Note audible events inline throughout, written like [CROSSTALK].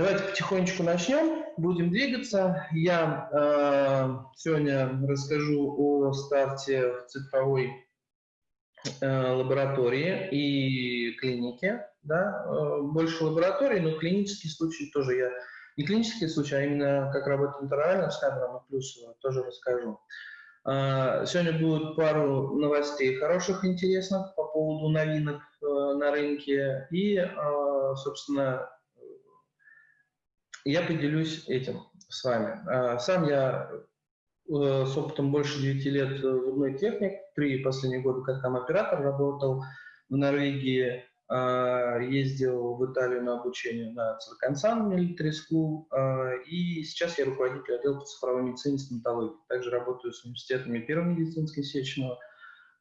Давайте потихонечку начнем, будем двигаться. Я э, сегодня расскажу о старте цифровой э, лаборатории и клиники. Да? Э, больше лабораторий, но клинические случаи тоже я... Не клинические случаи, а именно как работает интервально с камерами плюс тоже расскажу. Э, сегодня будет пару новостей хороших, интересных по поводу новинок э, на рынке и, собственно, я поделюсь этим с вами. А, сам я э, с опытом больше 9 лет зубной техник, три последние года как там оператор работал в Норвегии, а, ездил в Италию на обучение на Циркансан Military School, а, и сейчас я руководитель отдела по цифровой медицине и стоматологии. Также работаю с университетами Первого медицинского сечного,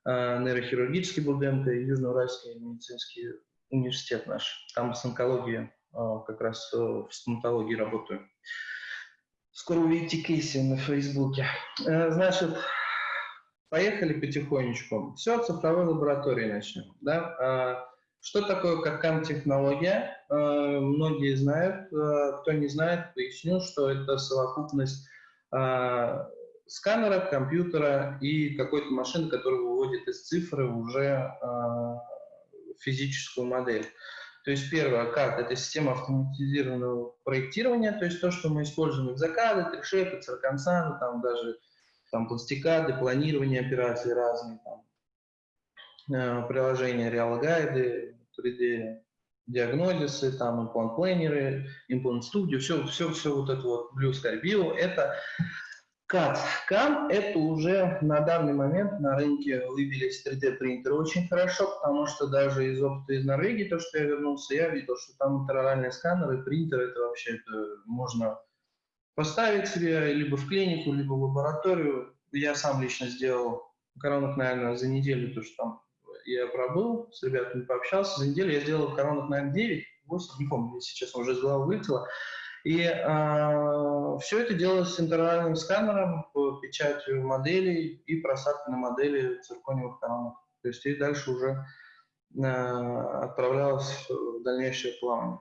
нейрохирургический Бурденко и Южноуральский медицинский университет наш. Там с онкологией как раз э, в стоматологии работаю. Скоро увидите кейсы на Фейсбуке. Э, значит, поехали потихонечку. Все, цифровой лаборатории начнем. Да? А, что такое CAD-технология? Э, многие знают. Кто не знает, поясню, что это совокупность сканера, компьютера и какой-то машины, которая выводит из цифры уже физическую модель. То есть первое, как это система автоматизированного проектирования, то есть то, что мы используем в закады, трешепы, цирконсаны, там даже там пластикады, планирование операций разные, там, э, приложения реалогайды, 3D диагнозисы, там имплант планеры, имплант студию, все, все, все вот это вот Blue Sky Bio, это CAD. CAM – это уже на данный момент на рынке вывелись 3D-принтеры очень хорошо, потому что даже из опыта из Норвегии, то, что я вернулся, я видел, что там интероральные сканеры, принтеры, это вообще это можно поставить себе либо в клинику, либо в лабораторию. Я сам лично сделал коронок, наверное, за неделю, то, что там я пробыл, с ребятами пообщался. За неделю я сделал коронок, наверное, 9, 8, не помню, сейчас уже из головы вылетело. И э, а, все это делалось с интервальным сканером, печатью моделей и просадкой на модели циркониевых коронок. То есть и дальше уже э, отправлялось в дальнейшее плавание.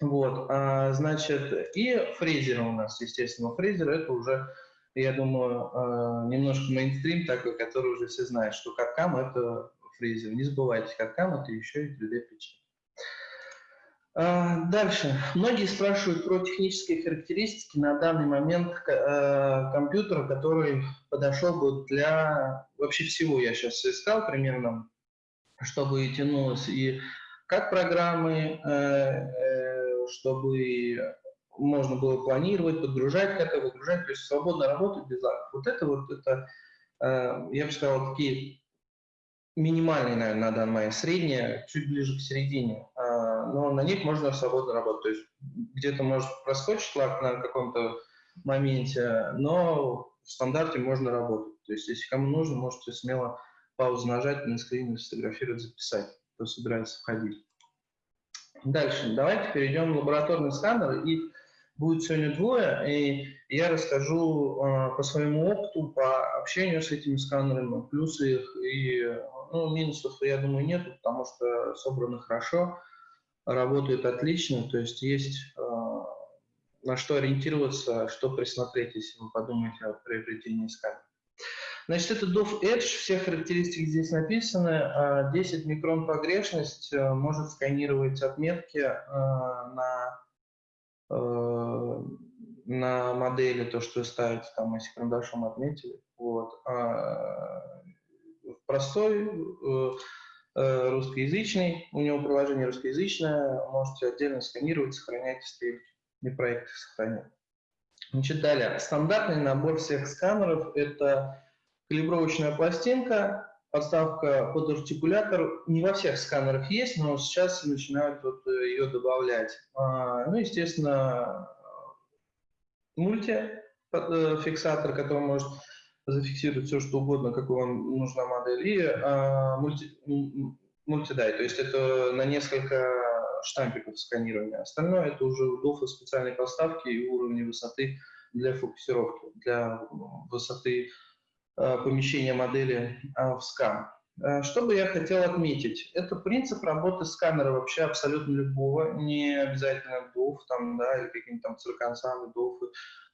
Вот, а, значит, и фрезеры у нас, естественно, фрезер это уже, я думаю, а, немножко мейнстрим такой, который уже все знают, что каткам это фрезер. Не забывайте, каткам это еще и 3D-печать. А, дальше. Многие спрашивают про технические характеристики на данный момент э, компьютера, который подошел бы для вообще всего. Я сейчас искал примерно, чтобы тянулось и как программы, э, э, чтобы можно было планировать, подгружать как-то, выгружать, то есть свободно работать без лагов. Вот это вот, это, я бы сказал, такие минимальные, наверное, на данный момент, средние, чуть ближе к середине но на них можно свободно работать. То есть где-то может проскочить лак на каком-то моменте, но в стандарте можно работать. То есть если кому нужно, можете смело паузу нажать, на скрине сфотографировать, записать, кто собирается входить. Дальше, давайте перейдем в лабораторный сканер, и будет сегодня двое, и я расскажу э, по своему опыту, по общению с этими сканерами, плюсы их и ну, минусов, я думаю, нет, потому что собраны хорошо работают отлично, то есть есть э, на что ориентироваться, что присмотреть, если вы подумаете о приобретении сканера. Значит, это DOF Edge, все характеристики здесь написаны. 10 а микрон погрешность э, может сканировать отметки э, на, на модели, то, что вы ставите, там, если карандашом отметили. Вот. А простой русскоязычный, у него приложение русскоязычное, можете отдельно сканировать, сохранять стрелки и проекты сохранять. Значит, далее, стандартный набор всех сканеров – это калибровочная пластинка, подставка под артикулятор. Не во всех сканерах есть, но сейчас начинают вот э, ее добавлять. А, ну, естественно, мультификсатор, который может зафиксировать все, что угодно, какой вам нужна модель, и а, мульти, мультидай, то есть это на несколько штампиков сканирования. Остальное это уже удобство специальной поставки и уровня высоты для фокусировки, для высоты а, помещения модели а, в скан. Э, что бы я хотел отметить? Это принцип работы сканера вообще абсолютно любого, не обязательно DOF, там, да, или какие-нибудь там цирконсаны, DOF,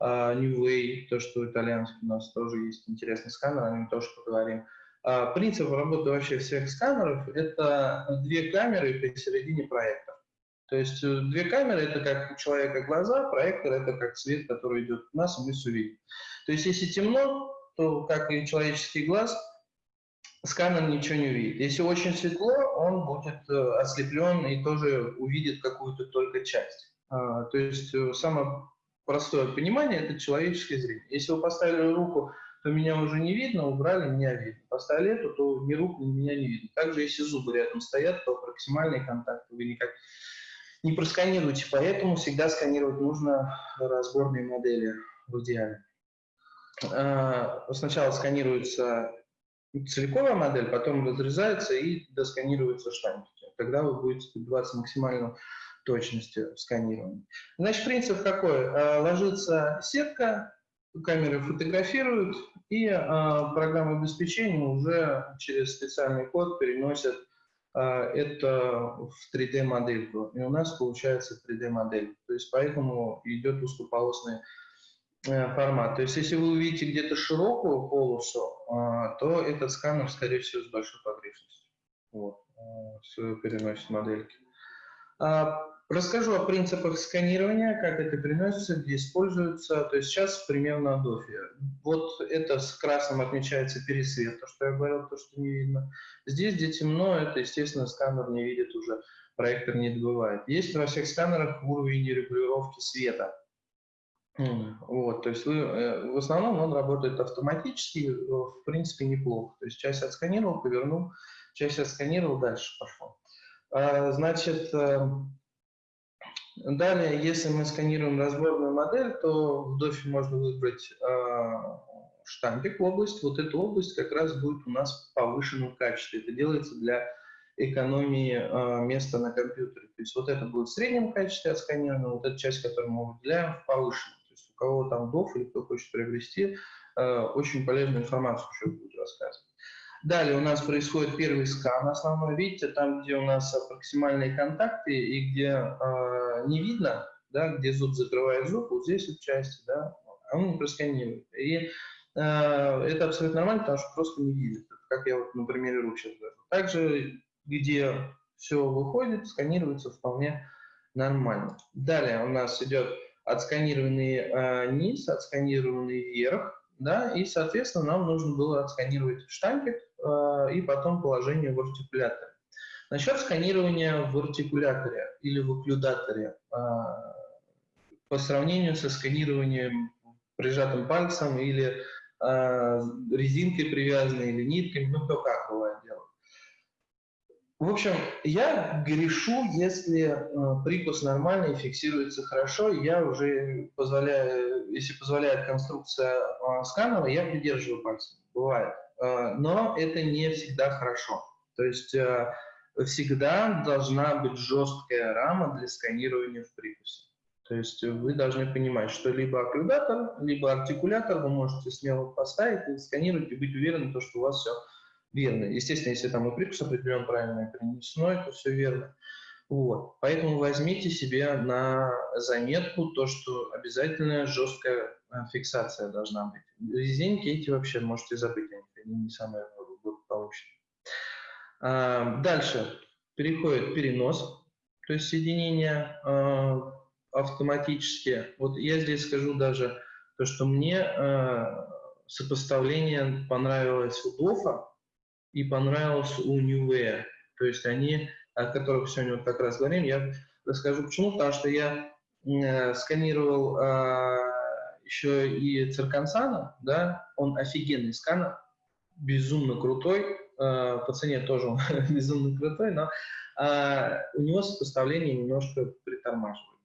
uh, Way, то, что итальянский у нас тоже есть интересный сканер, о нем тоже поговорим. Uh, принцип работы вообще всех сканеров – это две камеры посередине проекта. То есть э, две камеры – это как у человека глаза, проектор – это как свет, который идет у нас, и мы все видим. То есть если темно, то, как и человеческий глаз – сканер ничего не увидит. Если очень светло, он будет э, ослеплен и тоже увидит какую-то только часть. А, то есть э, самое простое понимание – это человеческое зрение. Если вы поставили руку, то меня уже не видно, убрали, меня видно. Поставили эту, то ни рук, ни меня не видно. Также, если зубы рядом стоят, то проксимальный контакт вы никак не просканируете. Поэтому всегда сканировать нужно разборные модели в идеале. А, сначала сканируется целиковая модель, потом разрезается и досканируется штампики. Тогда вы будете добиваться максимальной точности в сканировании. Значит, принцип какой? А, ложится сетка, камеры фотографируют, и а, программа обеспечения уже через специальный код переносит а, это в 3D-модельку. И у нас получается 3D-модель. То есть поэтому идет узкополосный Э, формат. То есть, если вы увидите где-то широкую полосу, а, то этот сканер, скорее всего, с большой погрешностью. Вот, э, переносит модельки. А, расскажу о принципах сканирования, как это переносится, где используется. То есть сейчас пример на дофе. Вот это с красным отмечается пересвет, то, что я говорил, то, что не видно. Здесь, где темно, это, естественно, сканер не видит уже, проектор не добывает. Есть во всех сканерах уровень регулировки света. Вот, то есть э, в основном он работает автоматически, э, в принципе, неплохо. То есть часть отсканировал, повернул, часть отсканировал, дальше пошел. А, значит, э, далее, если мы сканируем разборную модель, то в дофе можно выбрать а, штампик область. Вот эта область как раз будет у нас в повышенном качестве. Это делается для экономии э, места на компьютере. То есть вот это будет в среднем качестве отсканировано, вот эта часть, которую мы выделяем, в повышенном кого там ДОФ или кто хочет приобрести, э, очень полезную информацию еще будет рассказывать. Далее у нас происходит первый скан основной. Видите, там, где у нас максимальные контакты и где э, не видно, да, где зуб закрывает зуб, вот здесь вот части, да, он не просканирует. И э, это абсолютно нормально, потому что просто не видит, как я вот на примере рук сейчас говорю. Также, где все выходит, сканируется вполне нормально. Далее у нас идет отсканированный э, низ, отсканированный верх, да, и, соответственно, нам нужно было отсканировать штампик э, и потом положение в артикуляторе. Насчет сканирования в артикуляторе или в окклюдаторе, э, по сравнению со сканированием прижатым пальцем или э, резинкой привязанной или нитками, ну, кто как бывает. В общем, я грешу, если э, прикус нормальный, фиксируется хорошо, я уже позволяю, если позволяет конструкция э, сканера, я придерживаю пальцем, бывает. Э, но это не всегда хорошо. То есть э, всегда должна быть жесткая рама для сканирования в прикусе. То есть вы должны понимать, что либо окклюдатор, либо артикулятор вы можете смело поставить и сканировать и быть уверены, что у вас все верно. Естественно, если там и прикус определен правильно, и перенесено, то все верно. Вот. Поэтому возьмите себе на заметку то, что обязательно жесткая э, фиксация должна быть. Резинки эти вообще можете забыть, они не самые благополучные. А, дальше переходит перенос, то есть соединение а, автоматически. Вот я здесь скажу даже то, что мне а, сопоставление понравилось у Дофа, и понравился у Way. То есть они, о которых сегодня вот как раз говорим, я расскажу почему, потому что я э, сканировал э, еще и Циркансана, да, он офигенный сканер, безумно крутой, э, по цене тоже он [LAUGHS] безумно крутой, но э, у него сопоставление немножко притормаживает.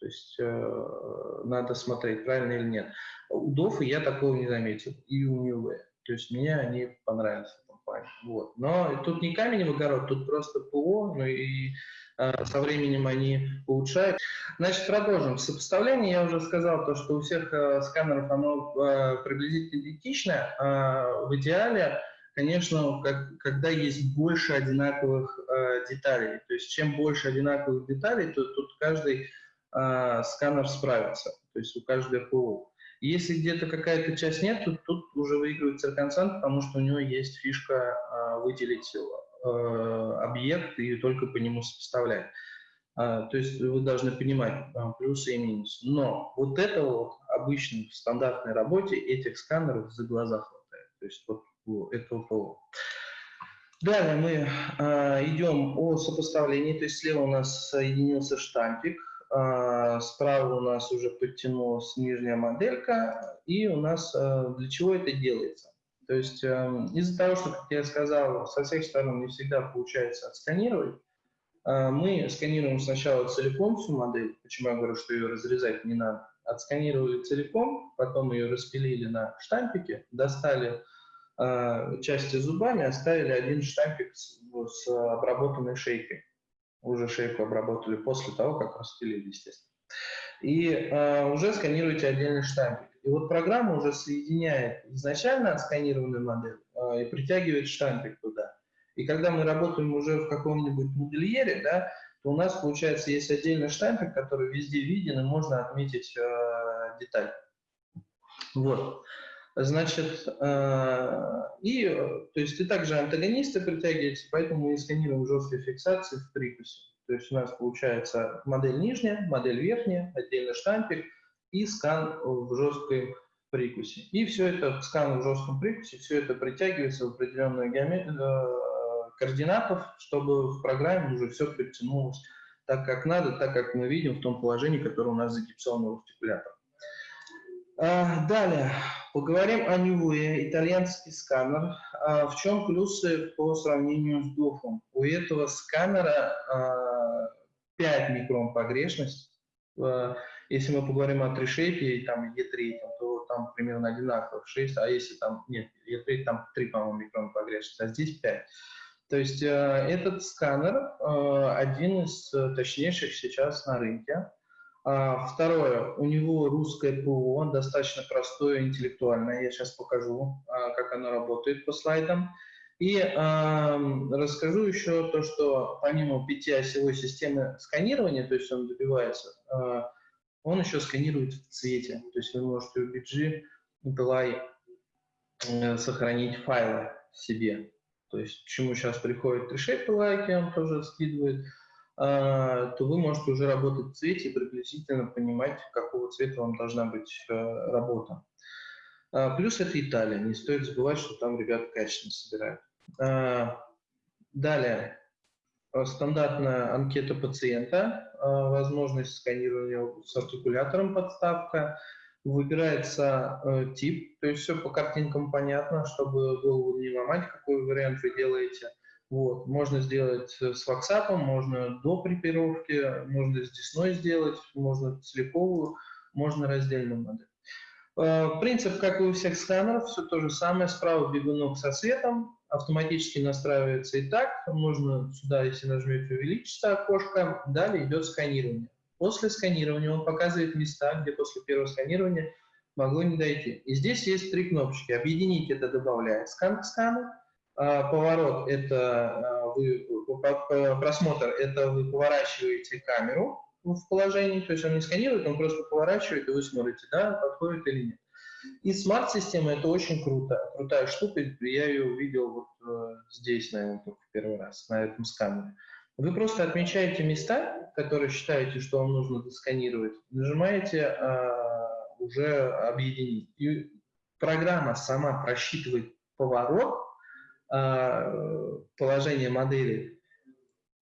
То есть э, надо смотреть, правильно или нет. У Дофа я такого не заметил, и у Way. То есть мне они понравились плане. Вот. Но тут не камень в огород, тут просто ПО, ну и э, со временем они улучшают. Значит, продолжим. Сопоставление, я уже сказал, то, что у всех э, сканеров оно э, приблизительно идентично. Э, в идеале конечно, как, когда есть больше одинаковых э, деталей. То есть чем больше одинаковых деталей, то тут каждый э, сканер справится, то есть у каждого ПО. Если где-то какая-то часть нет, то тут уже выигрывает цирконцент, потому что у него есть фишка э, выделить э, объект и только по нему сопоставлять. А, то есть вы должны понимать а, плюсы и минусы. Но вот это вот обычно в стандартной работе этих сканеров за глаза хватает. То есть вот этого ПО. Далее мы а, идем о сопоставлении. То есть слева у нас соединился штампик, а, справа у нас уже подтянулась нижняя моделька. И у нас а, для чего это делается? То есть а, из-за того, что, как я сказал, со всех сторон не всегда получается отсканировать, а, мы сканируем сначала целиком всю модель, почему я говорю, что ее разрезать не надо. Отсканировали целиком, потом ее распилили на штампике, достали части зубами, оставили один штампик с, с обработанной шейкой. Уже шейку обработали после того, как распилили, естественно. И э, уже сканируете отдельный штампик. И вот программа уже соединяет изначально отсканированную модель э, и притягивает штампик туда. И когда мы работаем уже в каком-нибудь модельере, да, то у нас, получается, есть отдельный штампик, который везде виден, и можно отметить э, деталь. Вот. Значит, э, и, то есть и также антагонисты притягиваются, поэтому мы сканируем жесткой фиксации в прикусе. То есть у нас получается модель нижняя, модель верхняя, отдельный штампик и скан в жесткой прикусе. И все это, скан в жестком прикусе, все это притягивается в определенную геометрию, э, координатов, чтобы в программе уже все подтянулось так, как надо, так, как мы видим в том положении, которое у нас загипсовано в артикулятор. А, далее, поговорим о Нивуе, итальянский сканер. А, в чем плюсы по сравнению с Дофом? У этого сканера 5 а, микрон погрешность. Если мы поговорим о трешейпе, там E3, то там примерно одинаково 6, а если там, нет, E3 там 3, по-моему, микрон погрешность, а здесь 5. То есть э, этот сканер э, один из э, точнейших сейчас на рынке. А, второе, у него русское ПО, достаточно простое, интеллектуальное. Я сейчас покажу, а, как оно работает по слайдам. И э, расскажу еще то, что помимо пятиосевой системы сканирования, то есть он добивается, э, он еще сканирует в цвете. То есть вы можете у BG Delay э, сохранить файлы себе. То есть, чему сейчас приходит решейп лайки, он тоже скидывает, а, то вы можете уже работать в цвете и приблизительно понимать, какого цвета вам должна быть э, работа. А, плюс это Италия, не стоит забывать, что там ребята качественно собирают. А, далее, стандартная анкета пациента, возможность сканирования с артикулятором подставка – выбирается э, тип, то есть все по картинкам понятно, чтобы голову не ломать, какой вариант вы делаете. Вот. Можно сделать с ваксапом, можно до припировки, можно с десной сделать, можно целиковую, можно раздельную модель. Э, принцип, как и у всех сканеров, все то же самое. Справа бегунок со светом, автоматически настраивается и так. Можно сюда, если нажмете, увеличится окошко. Далее идет сканирование. После сканирования он показывает места, где после первого сканирования могло не дойти. И здесь есть три кнопочки. Объединить это добавляет скан к скану. А, поворот – это а, вы, просмотр – это вы поворачиваете камеру в положении, то есть он не сканирует, он просто поворачивает, и вы смотрите, да, подходит или нет. И смарт-система – это очень круто, крутая штука, я ее увидел вот э, здесь, наверное, только первый раз, на этом сканере. Вы просто отмечаете места, которые считаете, что вам нужно досканировать, нажимаете э, уже объединить. И программа сама просчитывает поворот э, положения модели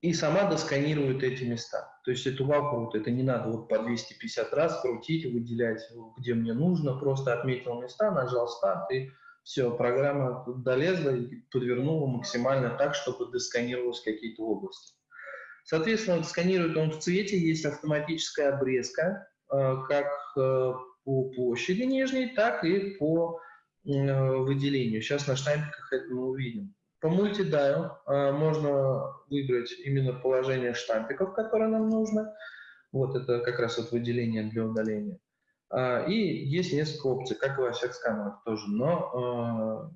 и сама досканирует эти места. То есть это вау круто, это не надо вот по 250 раз крутить, выделять, где мне нужно, просто отметил места, нажал старт и все, программа долезла и подвернула максимально так, чтобы досканировалось какие-то области. Соответственно, сканирует он в цвете, есть автоматическая обрезка, э, как э, по площади нижней, так и по выделению. Сейчас на штампиках это мы увидим. По мультидайл можно выбрать именно положение штампиков, которые нам нужно. Вот это как раз вот выделение для удаления. И есть несколько опций, как и во всех сканерах тоже. Но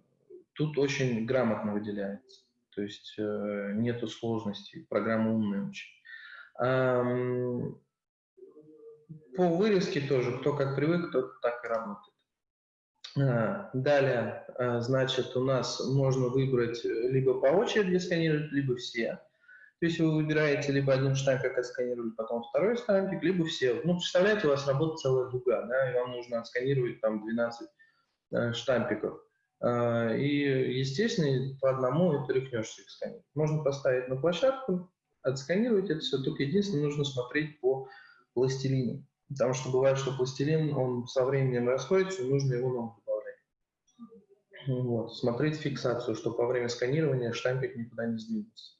тут очень грамотно выделяется. То есть э, нету сложностей, программа умная очень. Эм, по вырезке тоже, кто как привык, тот так и работает. Э, далее, э, значит, у нас можно выбрать либо по очереди сканировать, либо все. То есть вы выбираете либо один штампик отсканировали, потом второй штампик, либо все. Ну, представляете, у вас работает целая дуга, да, и вам нужно отсканировать там 12 э, штампиков. Э, и, естественно, по одному это рехнешься их сканировать. Можно поставить на площадку, отсканировать это все, только единственное, нужно смотреть по пластилину. Потому что бывает, что пластилин, он со временем расходится, и нужно его новый. Вот. Смотреть фиксацию, чтобы во время сканирования штампик никуда не сдвинулся.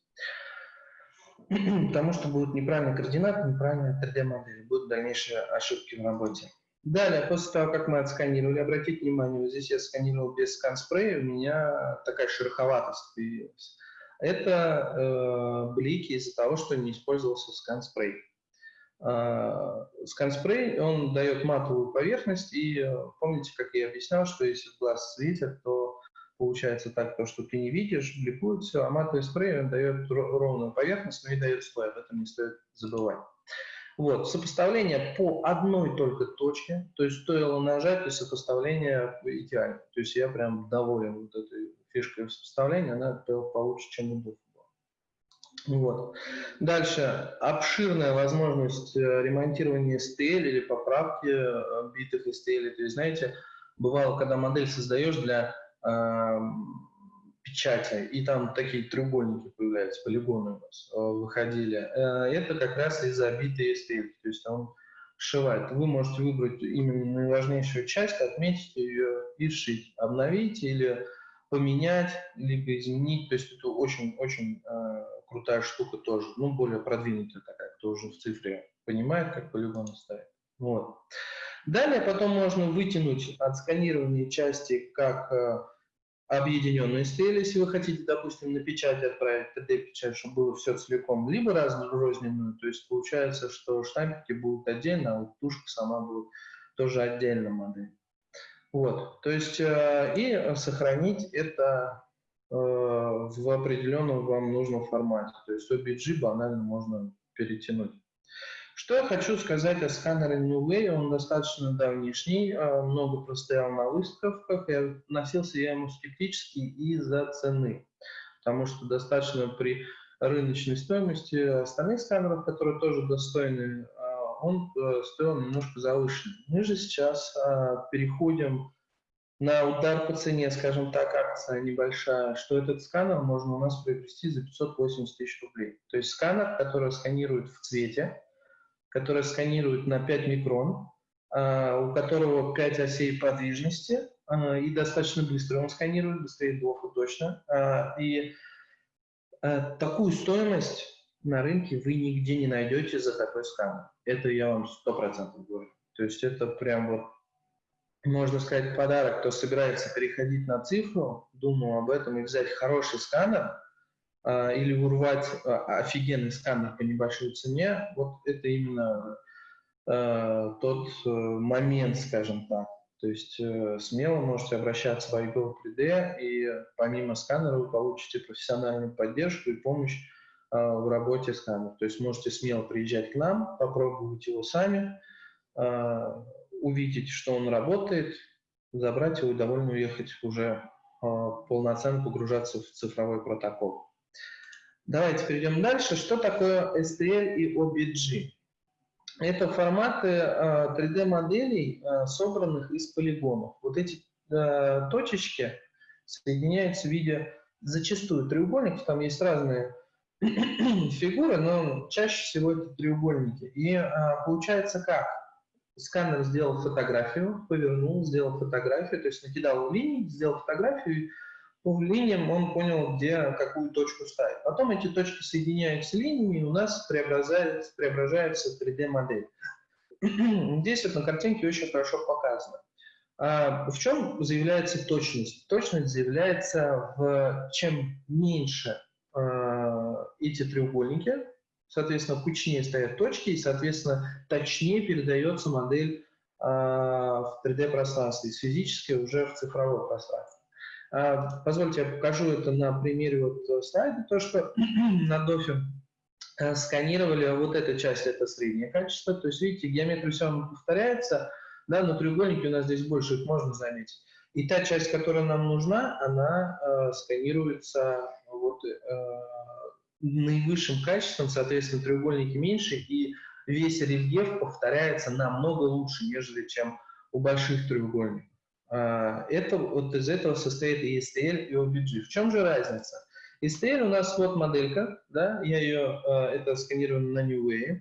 потому что будут неправильные координаты, неправильная 3D-модель, будут дальнейшие ошибки в работе. Далее, после того, как мы отсканировали, обратите внимание, вот здесь я сканировал без скан-спрея, у меня такая шероховатость появилась. Это э, блики из-за того, что не использовался скан-спрей. Э, скан-спрей, он дает матовую поверхность, и э, помните, как я объяснял, что если в глаз светит, то получается так, то, что ты не видишь, бликует все, а матовый спрей он дает ровную поверхность, но и дает слой, об этом не стоит забывать. Вот, сопоставление по одной только точке, то есть стоило нажать, и сопоставление идеально. То есть я прям доволен вот этой фишкой сопоставления, она получше, чем у. Вот. Дальше. Обширная возможность э, ремонтирования STL или поправки э, битых STL. То есть, знаете, бывало, когда модель создаешь для печати, и там такие треугольники появляются, полигоны у нас э, выходили. Э, это как раз из-за битой STL, то есть он сшивает. Вы можете выбрать именно наиважнейшую часть, отметить ее и сшить, обновить или поменять, либо изменить. То есть это очень-очень э, крутая штука тоже, ну, более продвинутая такая, кто уже в цифре понимает, как полигоны ставить. Вот. Далее потом можно вытянуть от сканирования части как э, объединенную STL, если вы хотите, допустим, на печать отправить 3D-печать, чтобы было все целиком, либо разрозненную, то есть получается, что штампики будут отдельно, а вот тушка сама будет тоже отдельно модель. Вот, то есть э, и сохранить это в определенном вам нужном формате, то есть OBG банально можно перетянуть. Что я хочу сказать о сканере New Way, он достаточно давнишний, а, много простоял на выставках, и относился я ему скептически из-за цены, потому что достаточно при рыночной стоимости остальных сканеров, которые тоже достойны, а, он э, стоил немножко завышенно. Мы же сейчас переходим на удар по цене, скажем так, акция небольшая, что этот сканер можно у нас приобрести за 580 тысяч рублей. То есть сканер, который сканирует в цвете, который сканирует на 5 микрон, а, у которого 5 осей подвижности, а, и достаточно быстро он сканирует, быстрее двух точно. А, и такую стоимость на рынке вы нигде не найдете за такой сканер. Это я вам сто процентов говорю. То есть это прям вот, можно сказать, подарок, кто собирается переходить на цифру, думал об этом и взять хороший сканер, а, или урвать а, офигенный сканер по небольшой цене, вот это именно э, тот э, момент, скажем так. То есть э, смело можете обращаться в iGo 3D, и помимо сканера вы получите профессиональную поддержку и помощь э, в работе сканера. То есть можете смело приезжать к нам, попробовать его сами, э, увидеть, что он работает, забрать его и довольно уехать уже э, полноценно погружаться в цифровой протокол. Давайте перейдем дальше. Что такое STL и OBG? Это форматы 3D-моделей, э, э, собранных из полигонов. Вот эти точечки соединяются в виде зачастую треугольников, там есть разные [CLEARS THROAT] фигуры, но чаще всего это треугольники. И получается как? Сканер сделал фотографию, повернул, сделал фотографию, то есть накидал линии, сделал фотографию, по линиям он понял, где какую точку ставить. Потом эти точки соединяются линиями, и у нас преображается, преображается 3D-модель. [CLEARS THROAT] Здесь вот на картинке очень хорошо показано. А в чем заявляется точность? Точность заявляется в чем меньше э, эти треугольники, соответственно, кучнее стоят точки, и, соответственно, точнее передается модель э, в 3D-пространстве, из физической уже в цифровое пространство. А, позвольте, я покажу это на примере вот э, слайда, то, что [CLEARS THROAT] на дофе э, сканировали вот эта часть, это среднее качество, то есть, видите, геометрия все равно повторяется, да, но треугольники у нас здесь больше, их можно заметить. И та часть, которая нам нужна, она э, сканируется вот, э, наивысшим качеством, соответственно, треугольники меньше, и весь рельеф повторяется намного лучше, нежели чем у больших треугольников. А, это, вот из этого состоит и STL, и OBG. В чем же разница? STL у нас вот моделька, да, я ее, а, это сканировано на New Way.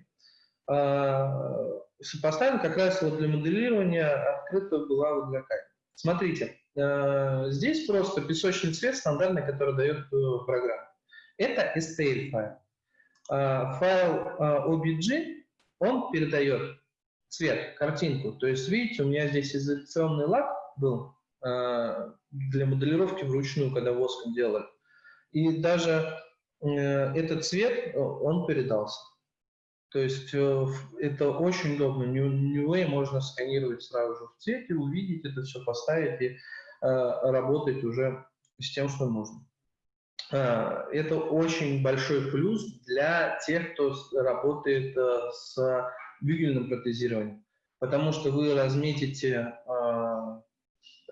А, Сопоставим как раз вот для моделирования открыта была вот камеры. Смотрите, здесь просто песочный цвет стандартный, который дает э, программа. Это STL файл. Файл OBG, он передает цвет, картинку. То есть, видите, у меня здесь изоляционный лак, был э, для моделировки вручную, когда воском делали. И даже э, этот цвет, он передался. То есть э, это очень удобно. Way можно сканировать сразу же в цвете, увидеть это все, поставить и работать уже с тем, что нужно. Это очень большой плюс для тех, кто работает с бюгельным протезированием, потому что вы разметите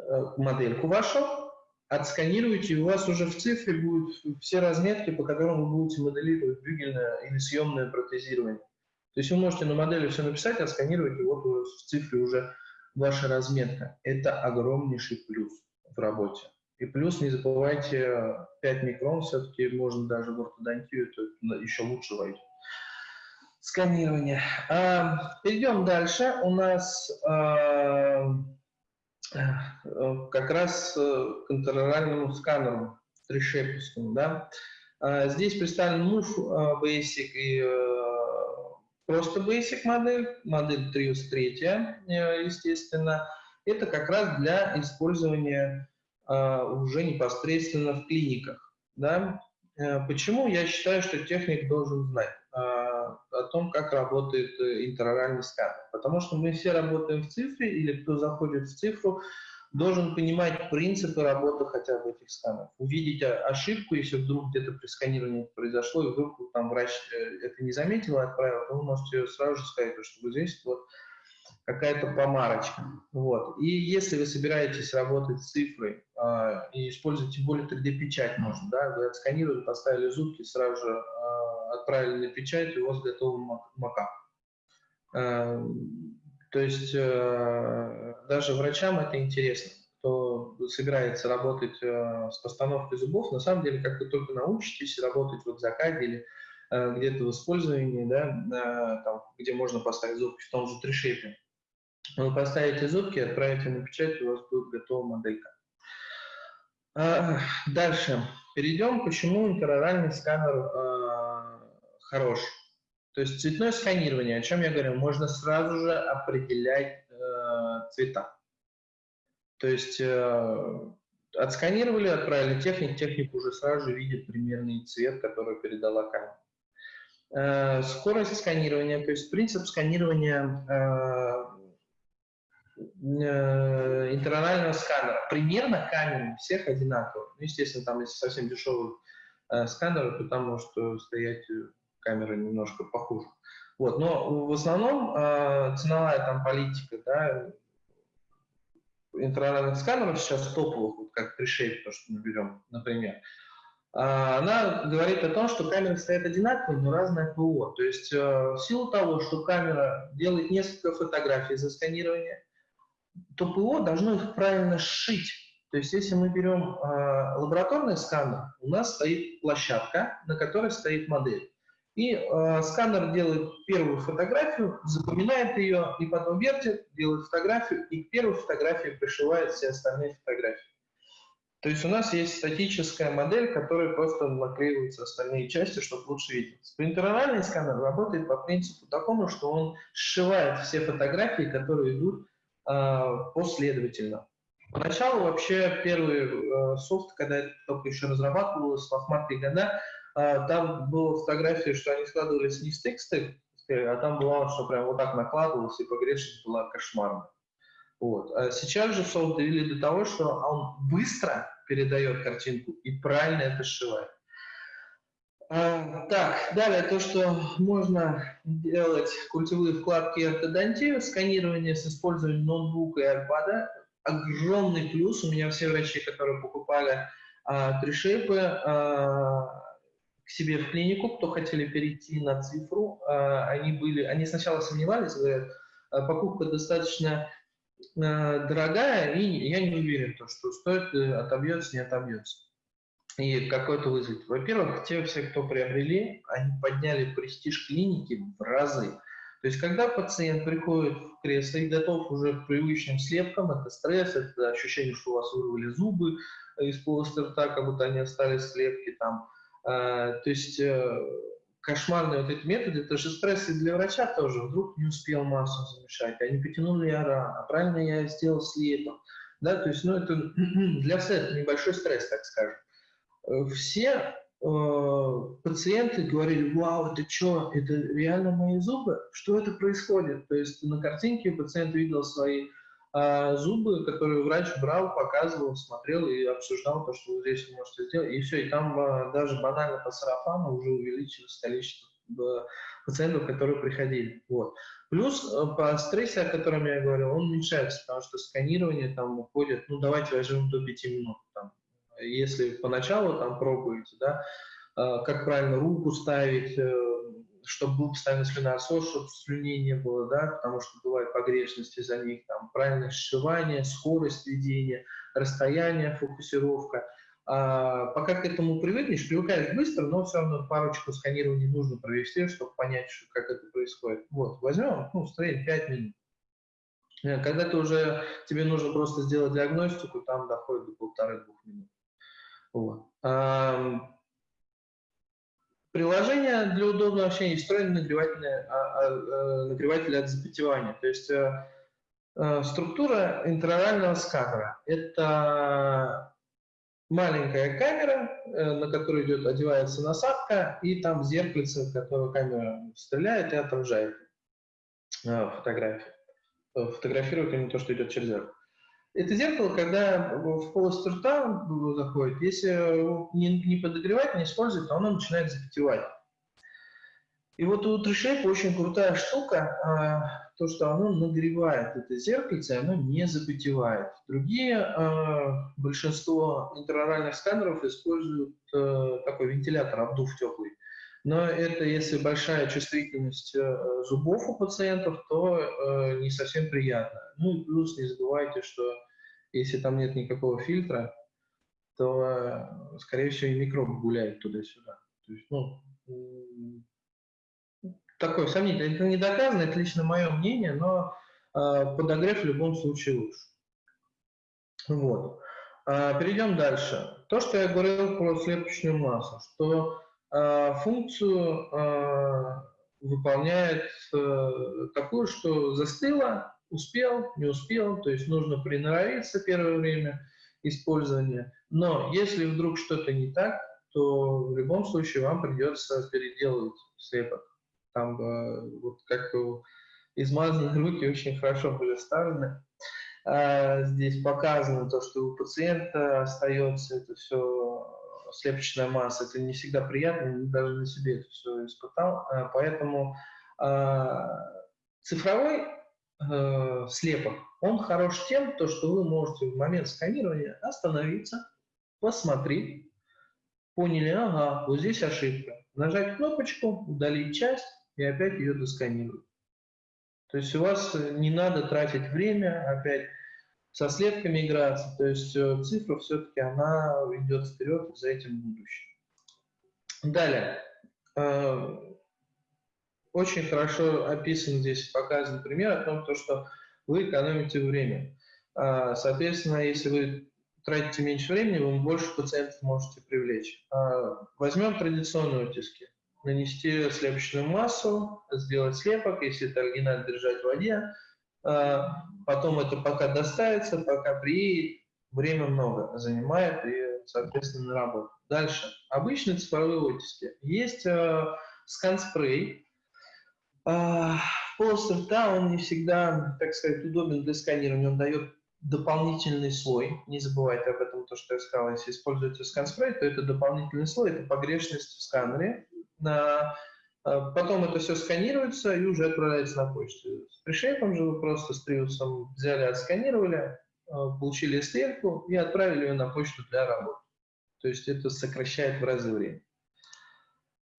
Э, модельку вашу, отсканируете, и у вас уже в цифре будут все разметки, по которым вы будете моделировать бюгельное или съемное протезирование. То есть вы можете на модели все написать, отсканировать, и вот в цифре уже ваша разметка. Это огромнейший плюс в работе. И плюс не забывайте 5 микрон, все-таки можно даже в ортодонтию, это еще лучше войдет. Сканирование. А, перейдем дальше. У нас а, Э, как раз э, к интероральному сканеру трешепускому. Да? А, здесь представлен Move э, Basic и просто Basic модель, модель Trios 3, естественно. Это как раз для использования уже непосредственно в клиниках. Да? Почему я считаю, что техник должен знать? о том, как работает э, интероральный сканер. Потому что мы все работаем в цифре, или кто заходит в цифру, должен понимать принципы работы хотя бы этих сканеров. Увидеть ошибку, если вдруг где-то при сканировании произошло, и вдруг там врач э, это не заметил и отправил, то вы можете сразу же сказать, что вот здесь вот какая-то помарочка. Вот. И если вы собираетесь работать с цифрой э, и используете более 3D-печать, можно, да, вы отсканировали, поставили зубки, сразу же э, отправили на печать, и у вас готовый макап. Э, то есть э, даже врачам это интересно, кто собирается работать э, с постановкой зубов, на самом деле, как вы только научитесь работать вот в закаде или где-то в использовании, да, там, где можно поставить зубки в том же трешепе, вы поставите зубки, отправите на печать, у вас будет готова моделька. А, дальше. Перейдем, почему интероральный сканер э, хорош. То есть цветное сканирование, о чем я говорю, можно сразу же определять э, цвета. То есть э, отсканировали, отправили техник, техник уже сразу же видит примерный цвет, который передала камера. Э, скорость сканирования, то есть принцип сканирования э, интернального сканера. Примерно камеры всех одинаковые. Ну, естественно, там, если совсем дешевый э, сканер, то там может э, стоять э, камера немножко похуже. Вот, но в основном э, ценовая там политика, да, интернальных сканеров сейчас топовых, вот как Preshape, то, что мы берем, например, она говорит о том, что камеры стоят одинаковые, но разное ПО. То есть в силу того, что камера делает несколько фотографий за сканирование, то ПО должно их правильно сшить. То есть если мы берем э, лабораторный сканер, у нас стоит площадка, на которой стоит модель. И э, сканер делает первую фотографию, запоминает ее, и потом вертит, делает фотографию, и к первой фотографии пришивает все остальные фотографии. То есть у нас есть статическая модель, которая просто наклеиваются остальные части, чтобы лучше видеть. Принтерональный сканер работает по принципу такому, что он сшивает все фотографии, которые идут последовательно. Поначалу вообще первый э, софт, когда это только еще разрабатывалось, лохматые года, э, там была фотография, что они складывались не в тексты, а там было, что прям вот так накладывалось, и погрешность была кошмарная. Вот. А сейчас же софт довели до того, что он быстро передает картинку и правильно это сшивает. А, так, далее то, что можно делать культевые вкладки ортодонтии, сканирование с использованием ноутбука и iPad. Огромный плюс. У меня все врачи, которые покупали а, тришейпы а, к себе в клинику, кто хотели перейти на цифру, а, они были, они сначала сомневались, говорят, покупка достаточно дорогая, и я не уверен, то, что стоит, э, отобьется, не отобьется и какой-то вызов. Во-первых, те все, кто приобрели, они подняли престиж клиники в разы. То есть, когда пациент приходит в кресло и готов уже к привычным слепкам, это стресс, это ощущение, что у вас вырвали зубы из полости рта, как будто они остались слепки там. А, то есть, э, кошмарные вот эти методы, это же стресс и для врача тоже. Вдруг не успел массу замешать, они потянули я рано, а правильно я сделал слепом. Да, то есть, ну, это [CLEARS THROAT] для всех небольшой стресс, так скажем. Э, все э, пациенты говорили, вау, это что, это реально мои зубы? Что это происходит? То есть на картинке пациент видел свои э, зубы, которые врач брал, показывал, смотрел и обсуждал то, что вы здесь можете сделать. И все, и там э, даже банально по сарафану уже увеличилось количество э, пациентов, которые приходили. Вот. Плюс по стрессе, о котором я говорил, он уменьшается, потому что сканирование там уходит, ну давайте возьмем до 5 минут, там, если поначалу там пробуете, да, а, как правильно руку ставить, э, чтобы был постоянно слюноотсос, чтобы слюней не было, да, потому что бывают погрешности за них, там, правильное сшивание, скорость ведения, расстояние, фокусировка. А, пока к этому привыкнешь, привыкаешь быстро, но все равно парочку сканирований нужно провести, чтобы понять, что, как это происходит. Вот, возьмем, ну, строим 5 минут. Э, когда ты уже, тебе нужно просто сделать диагностику, там доходит до полторы-двух минут. Вот. Приложение для удобного общения встроено нагревательное, а, а, а, нагреватель от запотевания. То есть э, э, структура интерорального сканера – это маленькая камера, э, на которую идет, одевается насадка, и там зеркальце, в которое камера стреляет и отражает фотографию. Фотографирует именно то, что идет через зеркало. Это зеркало, когда в полость рта заходит, если его не, не подогревать, не использовать, то оно начинает запотевать. И вот у TreeShape очень крутая штука, а, то, что оно нагревает это зеркальце, оно не запотевает. Другие, а, большинство интероральных сканеров используют а, такой вентилятор, обдув теплый. Но это если большая чувствительность э, зубов у пациентов, то э, не совсем приятно. Ну и плюс не забывайте, что если там нет никакого фильтра, то, э, скорее всего, и микробы гуляют туда-сюда. То есть, ну, такое сомнительное. Это не доказано, это лично мое мнение, но э, подогрев в любом случае лучше. Вот. А, перейдем дальше. То, что я говорил про слепочную массу, что функцию а, выполняет э, такую, что застыла, успел, не успел, то есть нужно приноровиться первое время использования. Но если вдруг что-то не так, то в любом случае вам придется переделывать слепок. Там э, вот как измазанные руки очень хорошо были вставлены. А, здесь показано то, что у пациента остается это все слепочная масса, это не всегда приятно, даже на себе это все испытал. А, поэтому а, цифровой э, слепок, он хорош тем, то, что вы можете в момент сканирования остановиться, посмотреть, поняли, ага, вот здесь ошибка. Нажать кнопочку, удалить часть и опять ее досканировать. То есть у вас не надо тратить время, опять со слепками играться. То есть э, цифра все-таки она идет вперед, за этим будущее. Далее. Э, очень хорошо описан здесь, показан пример о том, что вы экономите время. Э, соответственно, если вы тратите меньше времени, вы больше пациентов можете привлечь. Возьмем традиционные утиски. Нанести слепочную массу, сделать слепок, если это оригинально держать в воде, потом это пока доставится, пока приедет, время много занимает и, соответственно, на работу. Дальше. Обычные цифровые оттиски. Есть э, скан-спрей. Э, полость рта, он не всегда, так сказать, удобен для сканирования. Он дает дополнительный слой. Не забывайте об этом, то, что я сказал. Если используете скан-спрей, то это дополнительный слой, это погрешность в сканере. Потом это все сканируется и уже отправляется на почту. С пришейпом же вы просто с триусом взяли, отсканировали, получили стрелку и отправили ее на почту для работы. То есть это сокращает в разы время.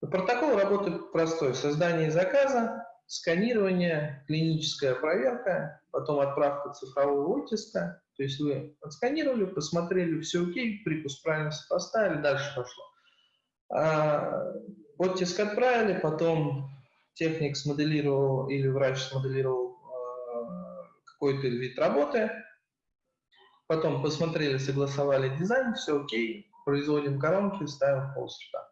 Протокол работает простой. Создание заказа, сканирование, клиническая проверка, потом отправка цифрового оттиска. То есть вы отсканировали, посмотрели, все окей, припуск правильно поставили, дальше пошло. Оттиск отправили, потом техник смоделировал или врач смоделировал а, какой-то вид работы, потом посмотрели, согласовали дизайн, все окей, производим коронки, ставим полсрта.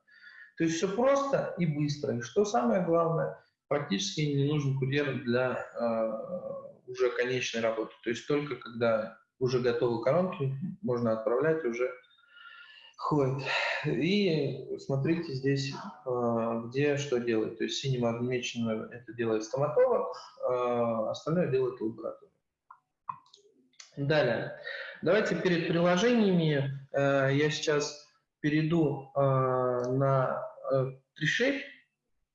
То есть все просто и быстро. И что самое главное, практически не нужен курьер для э, уже конечной работы. То есть только когда уже готовы коронки, можно отправлять уже ходит. И смотрите здесь, э, где что делать. То есть синим отмечено это делает стоматолог, э, остальное делает лаборатория. Далее. Давайте перед приложениями э, я сейчас перейду э, на э, TreeShape